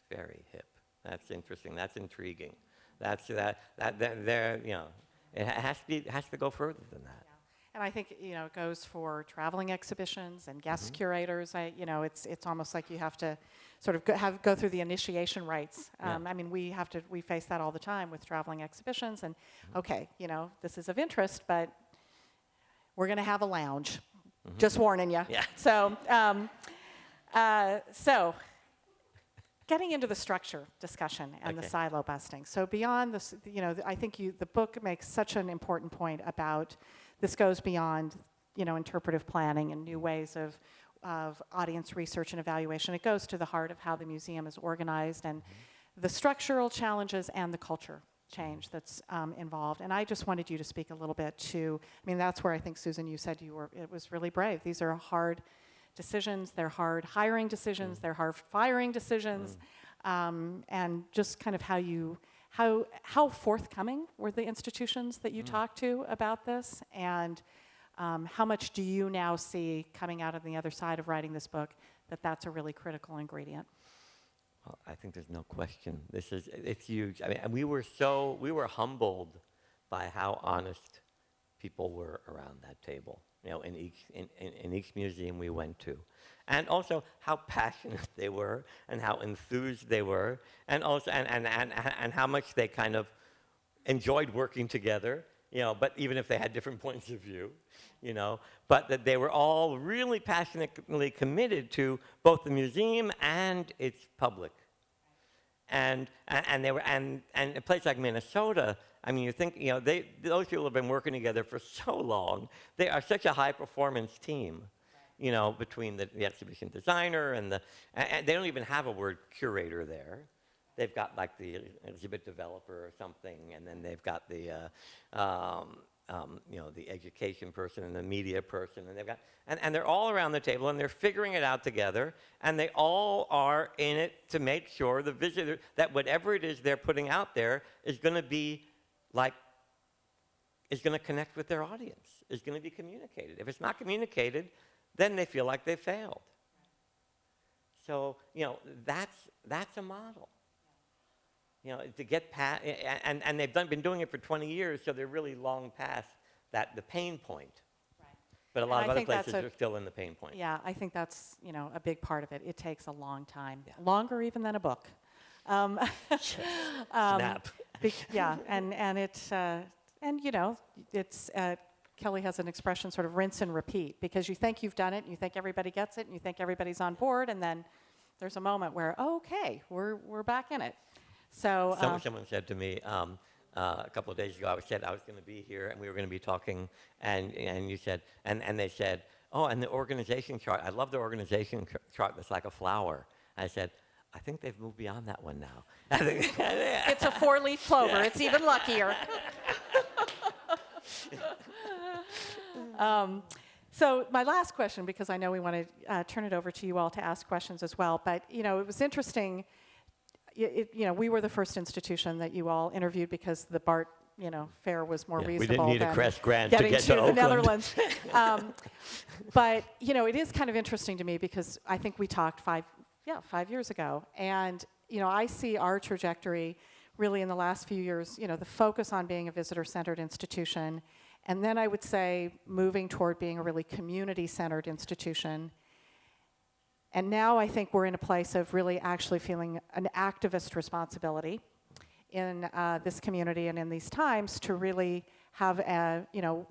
very hip. That's interesting. That's intriguing. That's that. That. that there. You know, it has to be. Has to go further than that. And I think you know it goes for traveling exhibitions and guest Mm-hmm. curators. I, you know, it's it's almost like you have to sort of go, have go through the initiation rites. Yeah. Um, I mean, we have to we face that all the time with traveling exhibitions. And Mm-hmm. okay, you know, this is of interest, but we're going to have a lounge. Mm-hmm. Just warning you. Yeah. So, um, uh, so getting into the structure discussion and the silo busting. So beyond this, you know, I think you, the book makes such an important point about this goes beyond, you know, interpretive planning and new ways of, of audience research and evaluation. It goes to the heart of how the museum is organized and the structural challenges and the culture change that's um, involved. And I just wanted you to speak a little bit to, I mean, that's where I think, Susan, you said you were, it was really brave. These are hard decisions, they're hard hiring decisions, they're hard firing decisions, um, and just kind of how you, how, how forthcoming were the institutions that you talked to about this? And um, how much do you now see coming out on the other side of writing this book that that's a really critical ingredient? Well, I think there's no question. This is it's huge. I mean, and we were so we were humbled by how honest people were around that table. You know, in each in, in, in each museum we went to, and also how passionate they were, and how enthused they were, and also and and and, and how much they kind of enjoyed working together. You know, but even if they had different points of view, you know, but that they were all really passionately committed to both the museum and its public. And, and, they were, and, and a place like Minnesota, I mean, you think, you know, they, those people have been working together for so long. They are such a high performance team, you know, between the, the exhibition designer and the, and they don't even have a word curator there. They've got like the exhibit developer or something, and then they've got the, uh, um, um, you know, the education person and the media person, and they've got, and, and they're all around the table and they're figuring it out together, and they all are in it to make sure the visitor, that whatever it is they're putting out there is going to be like, is going to connect with their audience, is going to be communicated. If it's not communicated, then they feel like they failed. So, you know, that's, that's a model you know, to get past, and, and they've done, been doing it for 20 years, so they're really long past that, the pain point. Right. But a And lot I of other places a- are still in the pain point. Yeah, I think that's, you know, a big part of it. It takes a long time, Yeah. longer even than a book. Um, um, Snap. yeah, and, and it's, uh, and you know, it's, uh, Kelly has an expression sort of rinse and repeat because you think you've done it and you think everybody gets it and you think everybody's on board and then there's a moment where, oh, okay, we're, we're back in it. So, Some, uh, someone said to me um, uh, a couple of days ago, I said I was going to be here and we were going to be talking, and, and you said, and, and they said, oh, and the organization chart, I love the organization chart that's like a flower. I said, I think they've moved beyond that one now. It's a four-leaf clover. It's even luckier. um, so my last question, because I know we want to uh, turn it over to you all to ask questions as well, but you know, it was interesting. It, you know, we were the first institution that you all interviewed because the BART, you know, fare was more Yeah, we didn't reasonable need a than Kress grant to getting get to the Oakland. Netherlands. um, but you know, it is kind of interesting to me because I think we talked five, yeah, five years ago, and you know, I see our trajectory really in the last few years. You know, the focus on being a visitor-centered institution, and then I would say moving toward being a really community-centered institution. And now I think we're in a place of really actually feeling an activist responsibility in uh, this community and in these times to really have a, you know,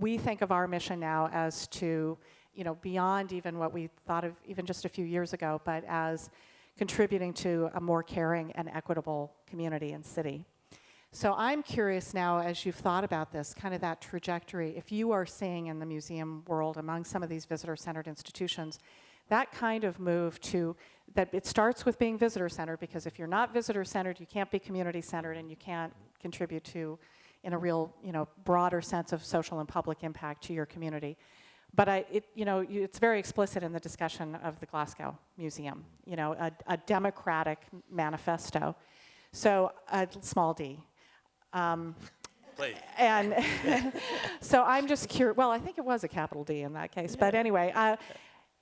we think of our mission now as to, you know, beyond even what we thought of even just a few years ago, but as contributing to a more caring and equitable community and city. So I'm curious now, as you've thought about this, kind of that trajectory, if you are seeing in the museum world among some of these visitor-centered institutions, that kind of move to, that it starts with being visitor-centered, because if you're not visitor-centered, you can't be community-centered, and you can't contribute to, in a real, you know, broader sense of social and public impact to your community. But I, it, you know, you- it's very explicit in the discussion of the Glasgow Museum, you know, a, a democratic manifesto. So, a small d. Um, Please. and so I'm just curious. Well, I think it was a capital D in that case. But anyway, uh,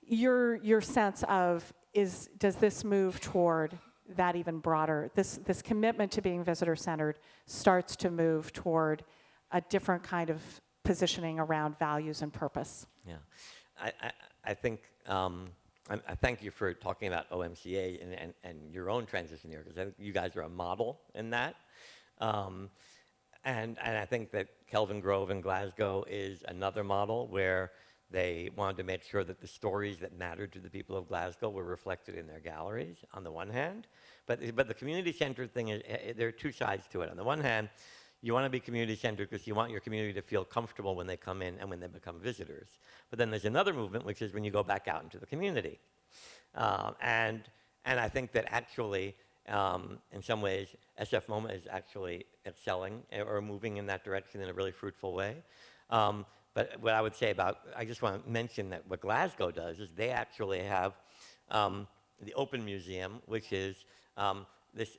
your your sense of is does this move toward that even broader? This this commitment to being visitor centered starts to move toward a different kind of positioning around values and purpose. Yeah, I, I, I think, um, I, I thank you for talking about OMCA and, and, and your own transition here, because I think you guys are a model in that. Um, and, and I think that Kelvingrove in Glasgow is another model where they wanted to make sure that the stories that mattered to the people of Glasgow were reflected in their galleries, on the one hand. But, but the community-centered thing, is, eh, there are two sides to it. On the one hand, you want to be community-centered because you want your community to feel comfortable when they come in and when they become visitors. But then there's another movement, which is when you go back out into the community. Um, and, and I think that actually um, in some ways, SF MoMA is actually excelling eh, or moving in that direction in a really fruitful way. Um, but what I would say about, I just want to mention that what Glasgow does is they actually have um, the Open Museum, which is um, this,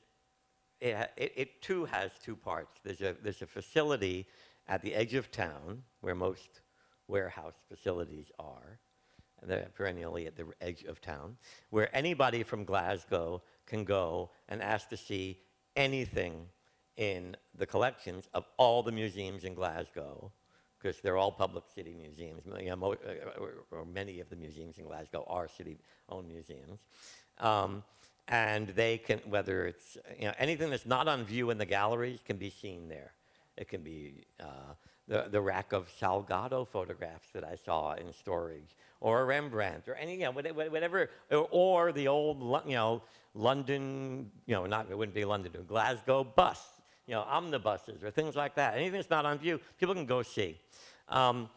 it, it, it too has two parts. There's a, there's a facility at the edge of town where most warehouse facilities are, they're perennially at the edge of town, where anybody from Glasgow can go and ask to see anything in the collections of all the museums in Glasgow, because they're all public city museums. You know, uh, or, or many of the museums in Glasgow are city-owned museums. Um, and they can, whether it's you know, anything that's not on view in the galleries can be seen there. It can be uh, the, the rack of Salgado photographs that I saw in storage, or a Rembrandt, or any, you know, whate- whate- whatever, or, or the old, you know, London, you know, not, it wouldn't be London, Glasgow bus, you know, omnibuses, or things like that. Anything that's not on view, people can go see. Um,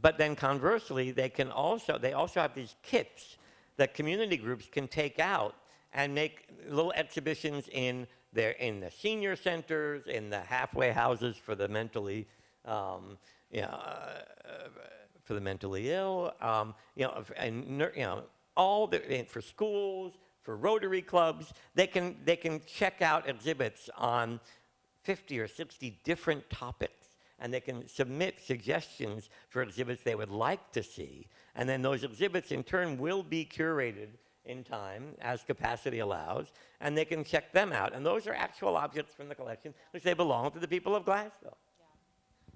but then conversely, they can also, they also have these kits that community groups can take out and make little exhibitions in their, in the senior centers, in the halfway houses for the mentally, um, you know, uh, for the mentally ill, um, you know, and you know, all the for schools, for Rotary clubs, they can they can check out exhibits on 50 or 60 different topics, and they can submit suggestions for exhibits they would like to see, and then those exhibits in turn will be curated in time as capacity allows, and they can check them out. And those are actual objects from the collection, which they belong to the people of Glasgow.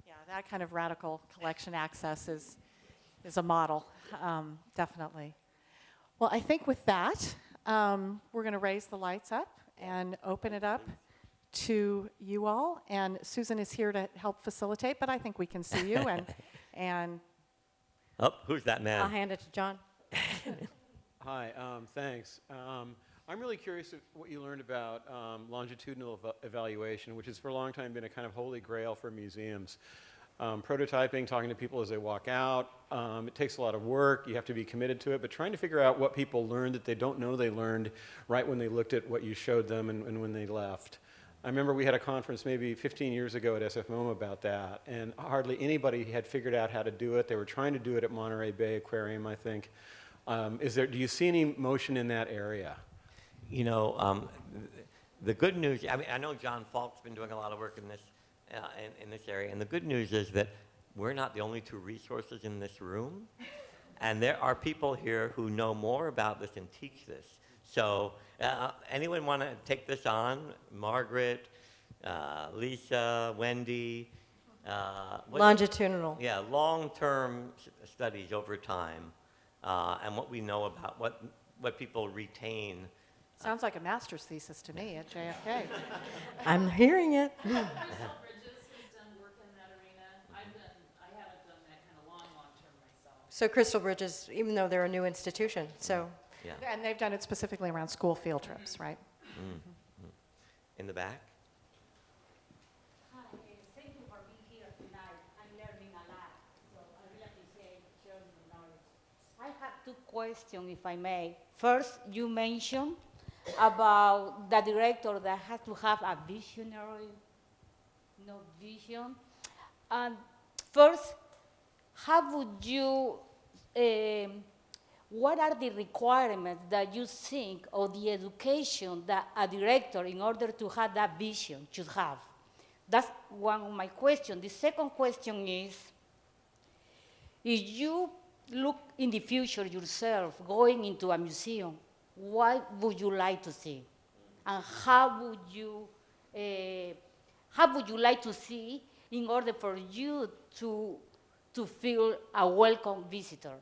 Yeah, that kind of radical collection access is, is a model, um, definitely. Well, I think with that, um, we're going to raise the lights up and open it up to you all. And Susan is here to help facilitate, but I think we can see you and, and Oh, who's that man? I'll hand it to John. Hi, um, thanks. Um, I'm really curious of what you learned about um, longitudinal eva- evaluation, which has for a long time been a kind of holy grail for museums. Um, prototyping, talking to people as they walk out, um, it takes a lot of work. You have to be committed to it, but trying to figure out what people learned that they don't know they learned right when they looked at what you showed them and, and when they left. I remember we had a conference maybe 15 years ago at SF MoMA about that, and hardly anybody had figured out how to do it. They were trying to do it at Monterey Bay Aquarium, I think. Um, is there, do you see any motion in that area? You know, um, the good news, I mean, I know John Falk's been doing a lot of work in this, uh, in, in this area, and the good news is that we're not the only two resources in this room, and there are people here who know more about this and teach this. So, uh, anyone want to take this on? Margaret, uh, Lisa, Wendy? Uh, what- Longitudinal. yeah, long-term studies over time, uh, and what we know about what, what people retain sounds like a master's thesis to me at JFK. I'm hearing it. Bridges has done work in that arena. I've done, I haven't done that kind of long, long-term myself. So Crystal Bridges, even though they're a new institution, so Yeah, And they've done it specifically around school field trips, right? in the back. Hi, thank you for being here tonight. I'm learning a lot, so I really appreciate sharing the knowledge. I have two questions, if I may. First, you mentioned about the director that has to have a visionary, no vision. And first, how would you, um, what are the requirements that you think or the education that a director, in order to have that vision, should have? That's one of my questions. The second question is, if you look in the future yourself going into a museum, what would you like to see? And how would you, uh, how would you like to see in order for you to, to feel a welcome visitor?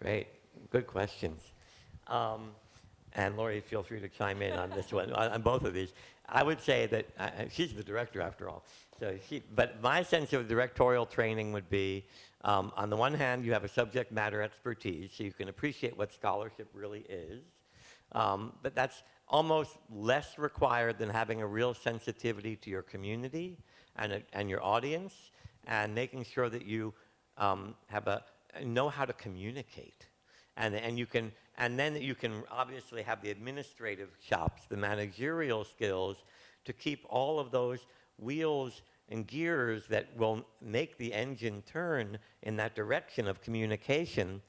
Great, good questions. Um, and Lori, feel free to chime in on this one, on, both of these. I would say that uh, uh, she's the director after all. So she, but my sense of directorial training would be, um, on the one hand, you have a subject matter expertise, so you can appreciate what scholarship really is. Um, but that's almost less required than having a real sensitivity to your community and, a, and your audience, and making sure that you um, have a know how to communicate and, and you can, and then you can obviously have the administrative chops, the managerial skills to keep all of those wheels and gears that will make the engine turn in that direction of communication,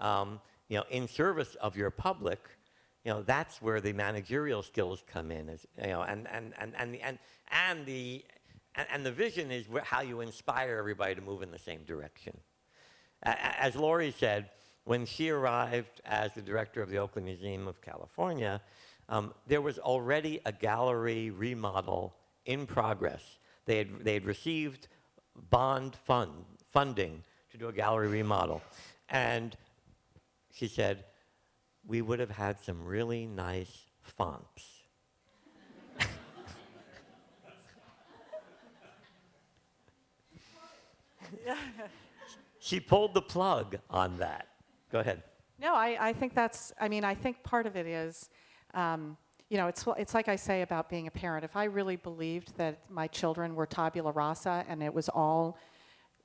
um, you know, in service of your public, you know, that's where the managerial skills come in, you know, and, and, and, and, and, and, the, and the vision is how you inspire everybody to move in the same direction. As Lori said, when she arrived as the director of the Oakland Museum of California, um, there was already a gallery remodel in progress. They had, they had received bond fund, funding to do a gallery remodel. And she said, we would have had some really nice fonts. she pulled the plug on that. Go ahead. No, I, I think that's, I mean, I think part of it is, um, you know, it's, it's like I say about being a parent. If I really believed that my children were tabula rasa and it was all,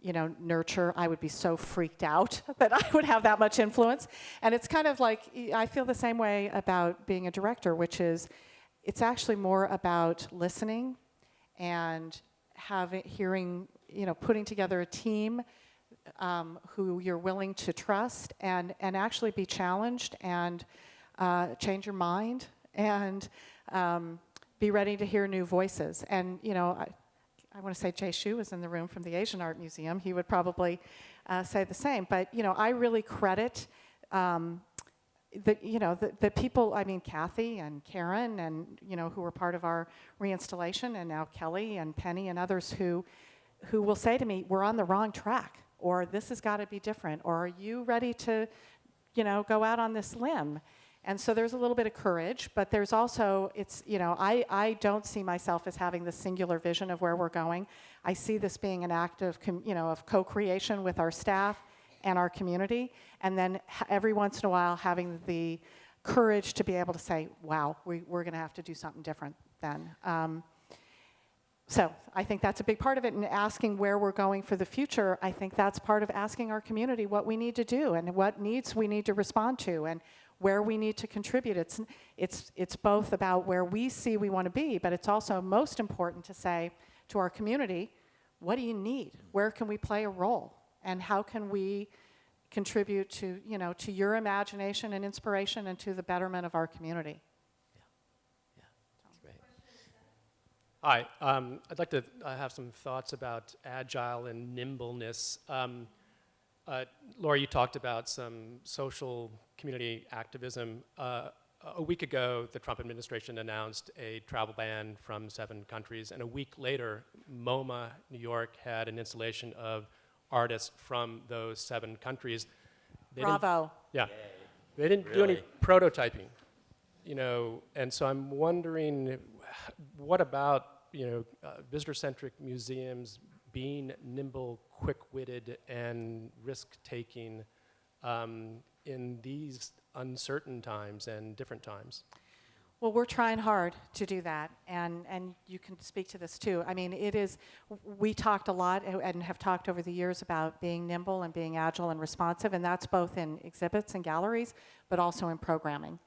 you know, nurture, I would be so freaked out that I would have that much influence. And it's kind of like, I feel the same way about being a director, which is, it's actually more about listening and having, hearing, you know, putting together a team um, who you're willing to trust and, and actually be challenged and uh, change your mind and um, be ready to hear new voices. And, you know, I, I want to say Jay Xu was in the room from the Asian Art Museum. He would probably uh, say the same. But, you know, I really credit um, the, you know, the, the people, I mean, Kathy and Karen and, you know, who were part of our reinstallation and now Kelly and Penny and others who, who will say to me, we're on the wrong track or this has got to be different or are you ready to, you know, go out on this limb? And so there's a little bit of courage, but there's also, it's, you know, I, I don't see myself as having the singular vision of where we're going. I see this being an act of, you know, of co-creation with our staff and our community, and then every once in a while having the courage to be able to say, wow, we, we're going to have to do something different then. Um, so I think that's a big part of it, and asking where we're going for the future, I think that's part of asking our community what we need to do and what needs we need to respond to and where we need to contribute. It's, it's, it's both about where we see we want to be, but it's also most important to say to our community, what do you need? Where can we play a role? And how can we contribute to, you know, to your imagination and inspiration and to the betterment of our community? That's great. Hi, um, I'd like to uh, have some thoughts about agile and nimbleness. Um, uh, Laura, you talked about some social community activism. Uh, a week ago, the Trump administration announced a travel ban from seven countries, and a week later, MoMA, New York, had an installation of artists from those seven countries. They didn't- Bravo. yeah. They didn't do any prototyping, you know, and so I'm wondering, what about, you know, uh, visitor-centric museums being nimble, quick-witted, and risk-taking um, in these uncertain times and different times? Well, we're trying hard to do that, and, and you can speak to this too. I mean, it is, we talked a lot and have talked over the years about being nimble and being agile and responsive, and that's both in exhibits and galleries, but also in programming.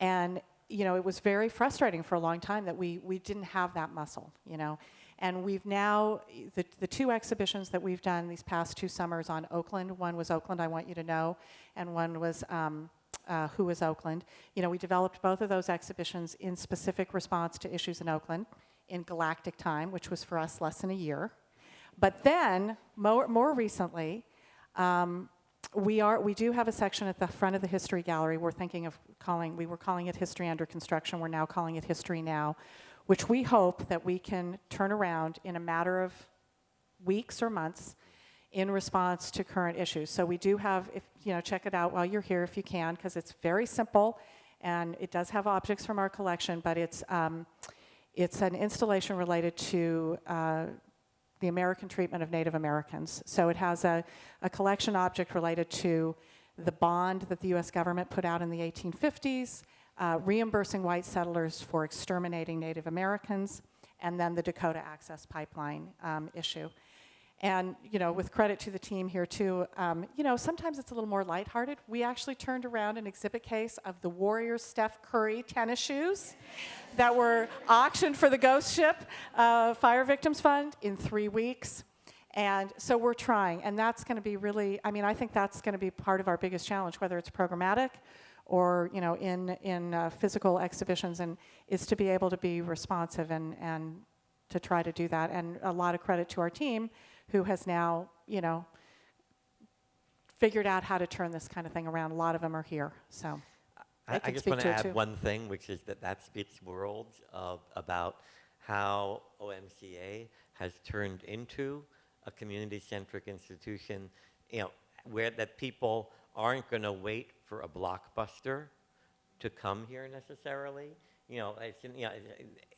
And, you know, it was very frustrating for a long time that we, we didn't have that muscle, you know. And we've now, the, the two exhibitions that we've done these past two summers on Oakland, one was Oakland, I Want You to Know, and one was um, uh, Who is Oakland. You know, we developed both of those exhibitions in specific response to issues in Oakland in galactic time, which was for us less than a year. But then, more, more recently, um, we are we do have a section at the front of the history gallery. We're thinking of calling we were calling it history under construction. We're now calling it history now which we hope that we can turn around in a matter of weeks or months in response to current issues. So we do have if you know check it out while you're here if you can because it's very simple and it does have objects from our collection but it's um, it's an installation related to uh, the American treatment of Native Americans. So it has a, a collection object related to the bond that the US government put out in the 1850s, uh, reimbursing white settlers for exterminating Native Americans, and then the Dakota Access Pipeline um, issue. And, you know, with credit to the team here too, um, you know, sometimes it's a little more lighthearted. We actually turned around an exhibit case of the Warriors Steph Curry tennis shoes that were auctioned for the Ghost Ship uh, Fire Victims Fund in three weeks. And so we're trying, and that's going to be really, I mean, I think that's going to be part of our biggest challenge, whether it's programmatic or, you know, in, in uh, physical exhibitions, and is to be able to be responsive and, and to try to do that. And a lot of credit to our team who has now, you know, figured out how to turn this kind of thing around. A lot of them are here, so. I, I just want to to add too. one thing, which is that that speaks worlds of, about how OMCA has turned into a community-centric institution, you know, where that people aren't going to wait for a blockbuster to come here necessarily. You know, it's, you know,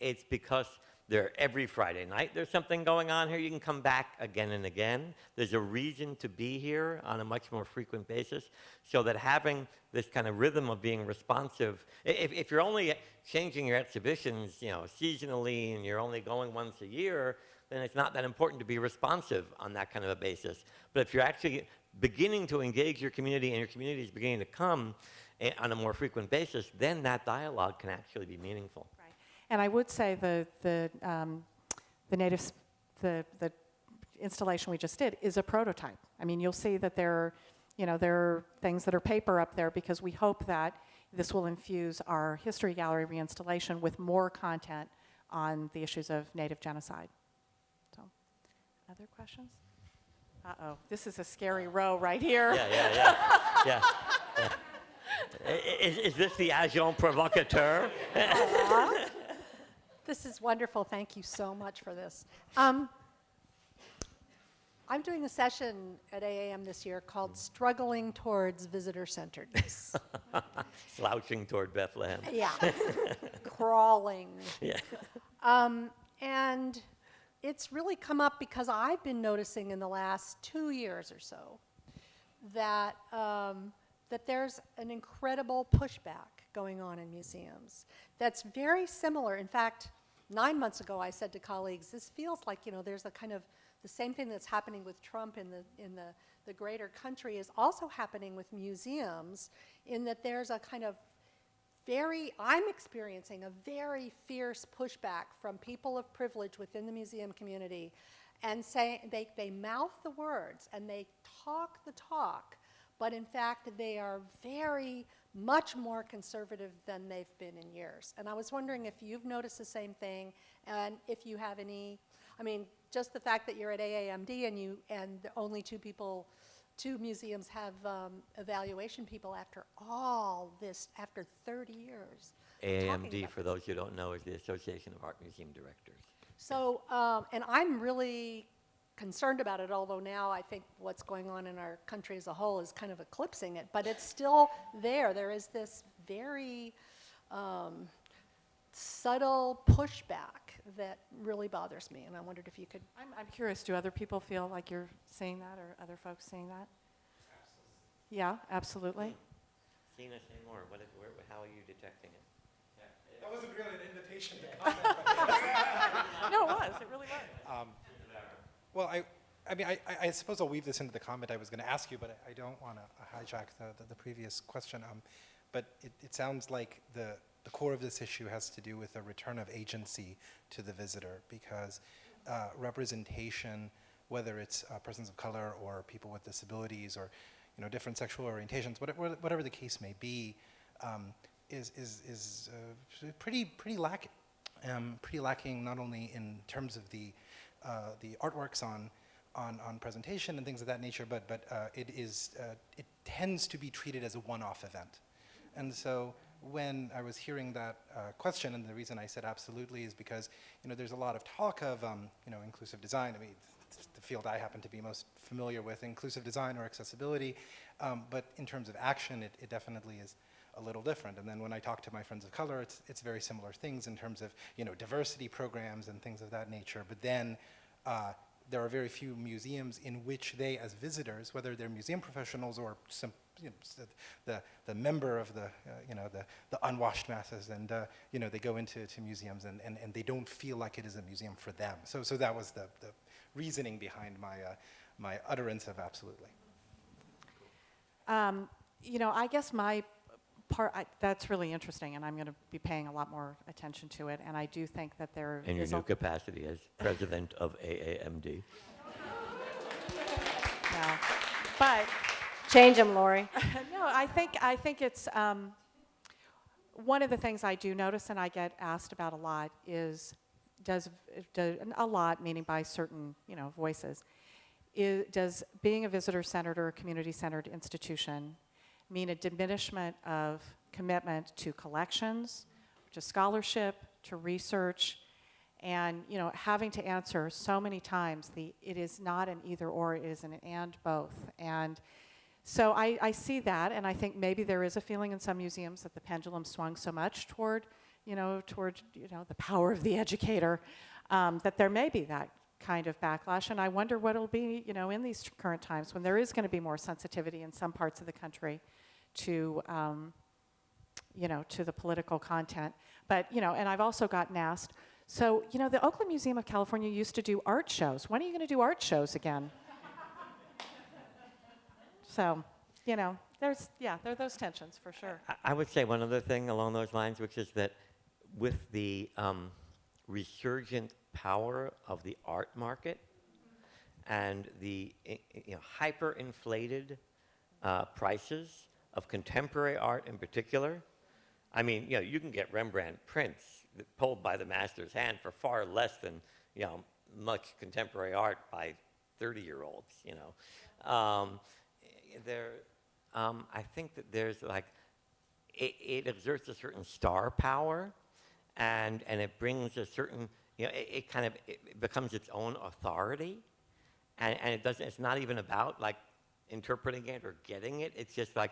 it's because there every Friday night there's something going on here. You can come back again and again. There's a reason to be here on a much more frequent basis, so that having this kind of rhythm of being responsive. If, if you're only changing your exhibitions, you know, seasonally, and you're only going once a year, then it's not that important to be responsive on that kind of a basis. But if you're actually beginning to engage your community and your community is beginning to come eh, on a more frequent basis, then that dialogue can actually be meaningful. And I would say the, the, um, the native, the, the installation we just did is a prototype. I mean, you'll see that there, are, you know, there are things that are paper up there because we hope that this will infuse our history gallery reinstallation with more content on the issues of native genocide. So, other questions? Uh-oh, this is a scary row right here. Yeah, yeah, yeah. yeah, yeah. Is, is this the agent provocateur? This is wonderful. Thank you so much for this. Um, I'm doing a session at AAM this year called Struggling Towards Visitor Centeredness. Slouching toward Bethlehem. yeah, crawling. Yeah. Um, and it's really come up because I've been noticing in the last two years or so that, um, that there's an incredible pushback going on in museums that's very similar. In fact, nine months ago, I said to colleagues, this feels like, you know, there's a kind of the same thing that's happening with Trump in the, in the, the greater country is also happening with museums in that there's a kind of very, I'm experiencing a very fierce pushback from people of privilege within the museum community and say, they, they mouth the words and they talk the talk, but in fact, they are very much more conservative than they've been in years. And I was wondering if you've noticed the same thing and if you have any, I mean, just the fact that you're at AAMD and you, and the only two people two museums have um, evaluation people after all this, after 30 years. AAMD, for this. those who don't know, is the Association of Art Museum Directors. So, um, and I'm really concerned about it, although now I think what's going on in our country as a whole is kind of eclipsing it, but it's still there. There is this very um, subtle pushback that really bothers me, and I wondered if you could I'm, I'm curious, do other people feel like you're seeing that or other folks seeing that? Yeah, absolutely. Sina, say more. What is, where, how are you detecting it? That wasn't really an invitation to comment. No, it was, it really was. Well, I, I mean, I, I- suppose I'll weave this into the comment I was going to ask you, but I, I don't want to hijack the, the, the previous question. Um, but it, it sounds like the, the core of this issue has to do with a return of agency to the visitor because uh, representation, whether it's uh, persons of color or people with disabilities or you know different sexual orientations, whatever, whatever the case may be, um, is is is uh, pretty pretty lacking. Um, pretty lacking not only in terms of the uh, the artworks on on, on presentation and things of that nature, but, but uh, it, is, uh, it tends to be treated as a one-off event. And so when I was hearing that uh, question, and the reason I said absolutely is because you know, there's a lot of talk of um, you know, inclusive design. I mean, the field I happen to be most familiar with, inclusive design or accessibility. Um, but in terms of action, it, it definitely is a little different. And then when I talk to my friends of color, it's, it's very similar things in terms of you know, diversity programs and things of that nature. But then uh, there are very few museums in which they, as visitors, whether they're museum professionals or some, you know, the, the member of the, uh, you know, the, the unwashed masses, and uh, you know, they go into to museums and, and, and they don't feel like it is a museum for them. So, so that was the, the reasoning behind my, uh, my utterance of absolutely. Um, you know, I guess my part, I, that's really interesting, and I'm going to be paying a lot more attention to it. And I do think that there In your is a- new capacity as president of AAMD. no. But Change them, Lori. no, I think I think it's um, one of the things I do notice, and I get asked about a lot is does, do, a lot meaning by certain you know voices. Is, does being a visitor-centered or a community-centered institution mean a diminishment of commitment to collections, to scholarship, to research, and you know having to answer so many times the it is not an either or, it is an and both, and so I, I see that, and I think maybe there is a feeling in some museums that the pendulum swung so much toward, you know, toward you know the power of the educator, um, that there may be that kind of backlash. And I wonder what it'll be, you know, in these current times when there is going to be more sensitivity in some parts of the country to, um, you know, to the political content. But you know, and I've also gotten asked. So you know, the Oakland Museum of California used to do art shows. When are you going to do art shows again? So, you know, there's, yeah, there are those tensions for sure. I- I would say one other thing along those lines, which is that with the um, resurgent power of the art market and the you know, hyper-inflated uh, prices of contemporary art in particular, I mean, you know, you can get Rembrandt prints pulled by the master's hand for far less than, you know, much contemporary art by 30-year-olds, you know. Um, there, um, I think that there's like, it, it exerts a certain star power, and and it brings a certain, you know, it, it kind of it becomes its own authority, and and it doesn't. It's not even about like interpreting it or getting it. It's just like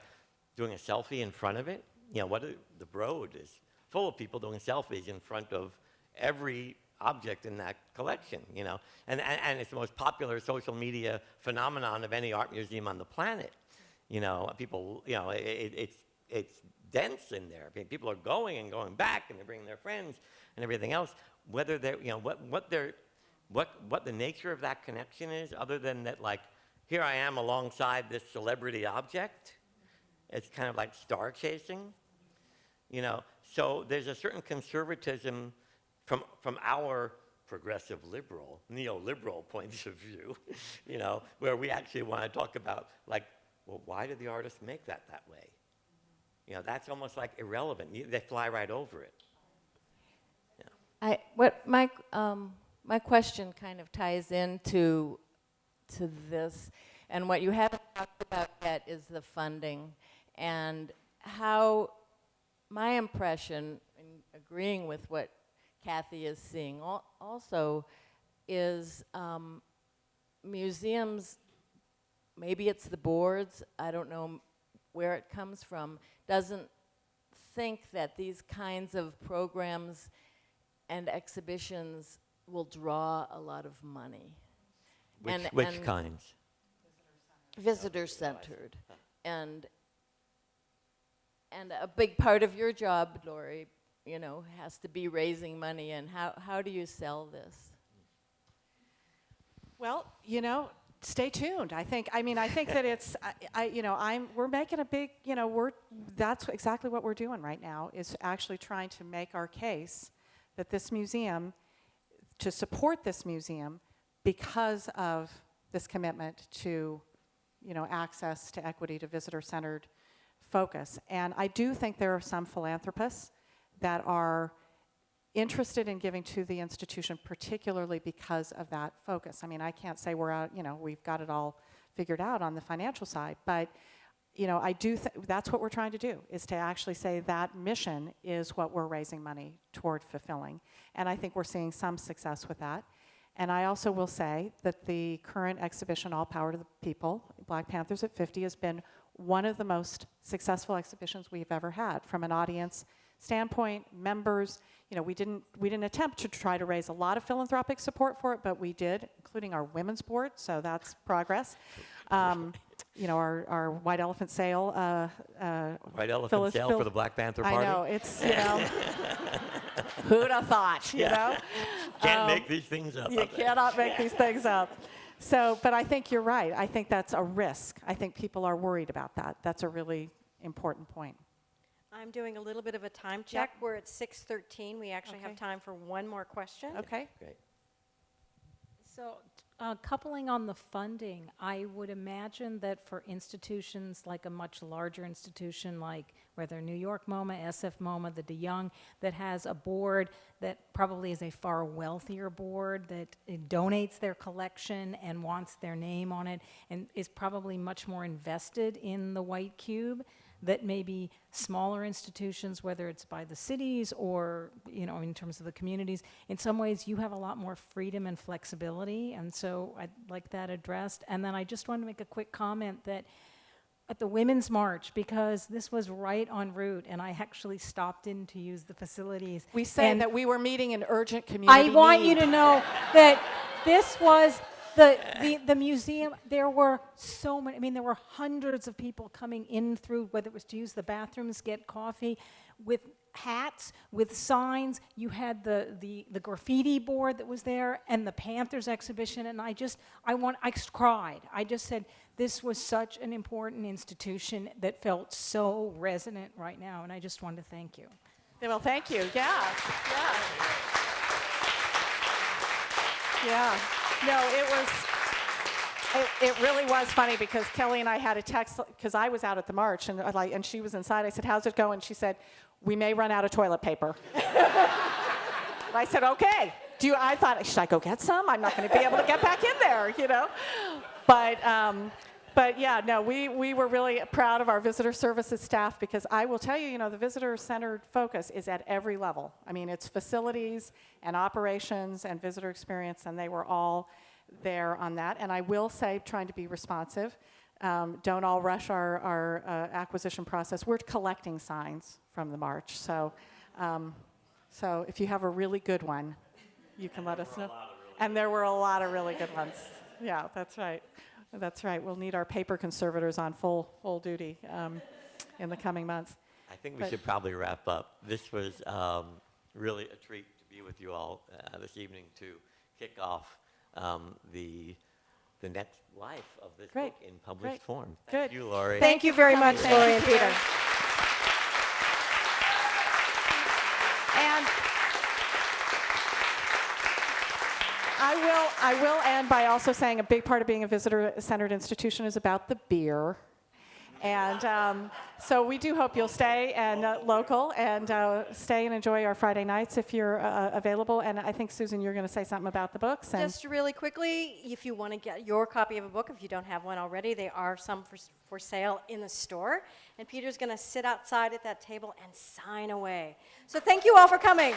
doing a selfie in front of it. You know, what the Broad is full of people doing selfies in front of every object in that collection. You know, and and, and it's the most popular social media phenomenon of any art museum on the planet. You know, people. You know, it, it's it's dense in there. People are going and going back, and they're bringing their friends and everything else. Whether they're, you know, what what they're, what what the nature of that connection is, other than that, like, here I am alongside this celebrity object. It's kind of like star chasing, you know. So there's a certain conservatism from from our progressive liberal, neoliberal points of view, you know, where we actually want to talk about like, well, why did the artist make that that way? You know, that's almost like irrelevant. You, they fly right over it. I, what my, um, my question kind of ties into to this, and what you haven't talked about yet is the funding, and how my impression, in agreeing with what Kathy is seeing, al- also is um, museums, maybe it's the boards, I don't know where it comes from, doesn't think that these kinds of programs and exhibitions will draw a lot of money. Which, And- which and kinds? Visitor-centered. And, and a big part of your job, Lori, you know, has to be raising money, and how, how do you sell this? Well, you know, stay tuned. I think, I mean, I think that it's, I, I, you know, I'm, we're making a big, you know, we're, that's exactly what we're doing right now, is actually trying to make our case that this museum, to support this museum because of this commitment to, you know, access to equity, to visitor-centered focus. And I do think there are some philanthropists that are interested in giving to the institution, particularly because of that focus. I mean, I can't say we're out, you know, we've got it all figured out on the financial side, but you know, I do. Th- that's what we're trying to do is to actually say that mission is what we're raising money toward fulfilling, and I think we're seeing some success with that. And I also will say that the current exhibition, All Power to the People, Black Panthers at 50, has been one of the most successful exhibitions we've ever had from an audience standpoint, members. You know, we didn't we didn't attempt to try to raise a lot of philanthropic support for it, but we did, including our women's board. So that's progress. Um, you know, our, our white elephant sale. Uh, uh, White elephant Phyllis- sale Phil- for the Black Panther Party? I know it's you know. Who'd have thought? You Yeah. know. Can't make these things up. You cannot make these things up. So, but I think you're right. I think that's a risk. I think people are worried about that. That's a really important point. I'm doing a little bit of a time check. We're at 6:13. We actually have time for one more question. Okay? Great. So, uh, coupling on the funding, I would imagine that for institutions like a much larger institution like whether New York MoMA, SF MoMA, the de Young, that has a board that probably is a far wealthier board that uh, donates their collection and wants their name on it and is probably much more invested in the White Cube that maybe smaller institutions, whether it's by the cities or, you know, in terms of the communities, in some ways you have a lot more freedom and flexibility, and so I'd like that addressed. And then I just wanted to make a quick comment that at the Women's March, because this was right en route, and I actually stopped in to use the facilities. We said and that we were meeting an urgent community I want you to know that this was the, the, the museum, there were so many, I mean, there were hundreds of people coming in through, whether it was to use the bathrooms, get coffee, with hats, with signs. You had the, the, the graffiti board that was there and the Panthers exhibition, and I just, I want, I cried. I just said, this was such an important institution that felt so resonant right now, and I just wanted to thank you. Well, thank you. Yeah. Yeah. Yeah. No, it was, it, it really was funny because Kelly and I had a text, because I was out at the march and like, and she was inside. I said, how's it going? She said, we may run out of toilet paper. I said, okay. Do you, I thought, should I go get some? I'm not going to be able to get back in there, you know? But, um, but yeah, no, we, we were really proud of our visitor services staff because I will tell you, you know, the visitor-centered focus is at every level. I mean, it's facilities and operations and visitor experience, and they were all there on that. And I will say, trying to be responsive, um, don't all rush our, our uh, acquisition process. We're collecting signs from the march, so, um, so if you have a really good one, you can let us know. And there were a lot of really good ones. Yeah, that's right. That's right. We'll need our paper conservators on full, full duty um, in the coming months. I think we But- should probably wrap up. This was um, really a treat to be with you all uh, this evening to kick off um, the the next life of this Great. book in published Great. form. Good. Thank you, Lori. Thank you very much, Thank Lori and Peter. And I will, I will end by also saying a big part of being a visitor-centered institution is about the beer. And um, so we do hope you'll stay and uh, local and uh, stay and enjoy our Friday nights if you're uh, available. And I think, Susan, you're going to say something about the books. Just really quickly, if you want to get your copy of a book, if you don't have one already, there are some for, for sale in the store. And Peter's going to sit outside at that table and sign away. So thank you all for coming.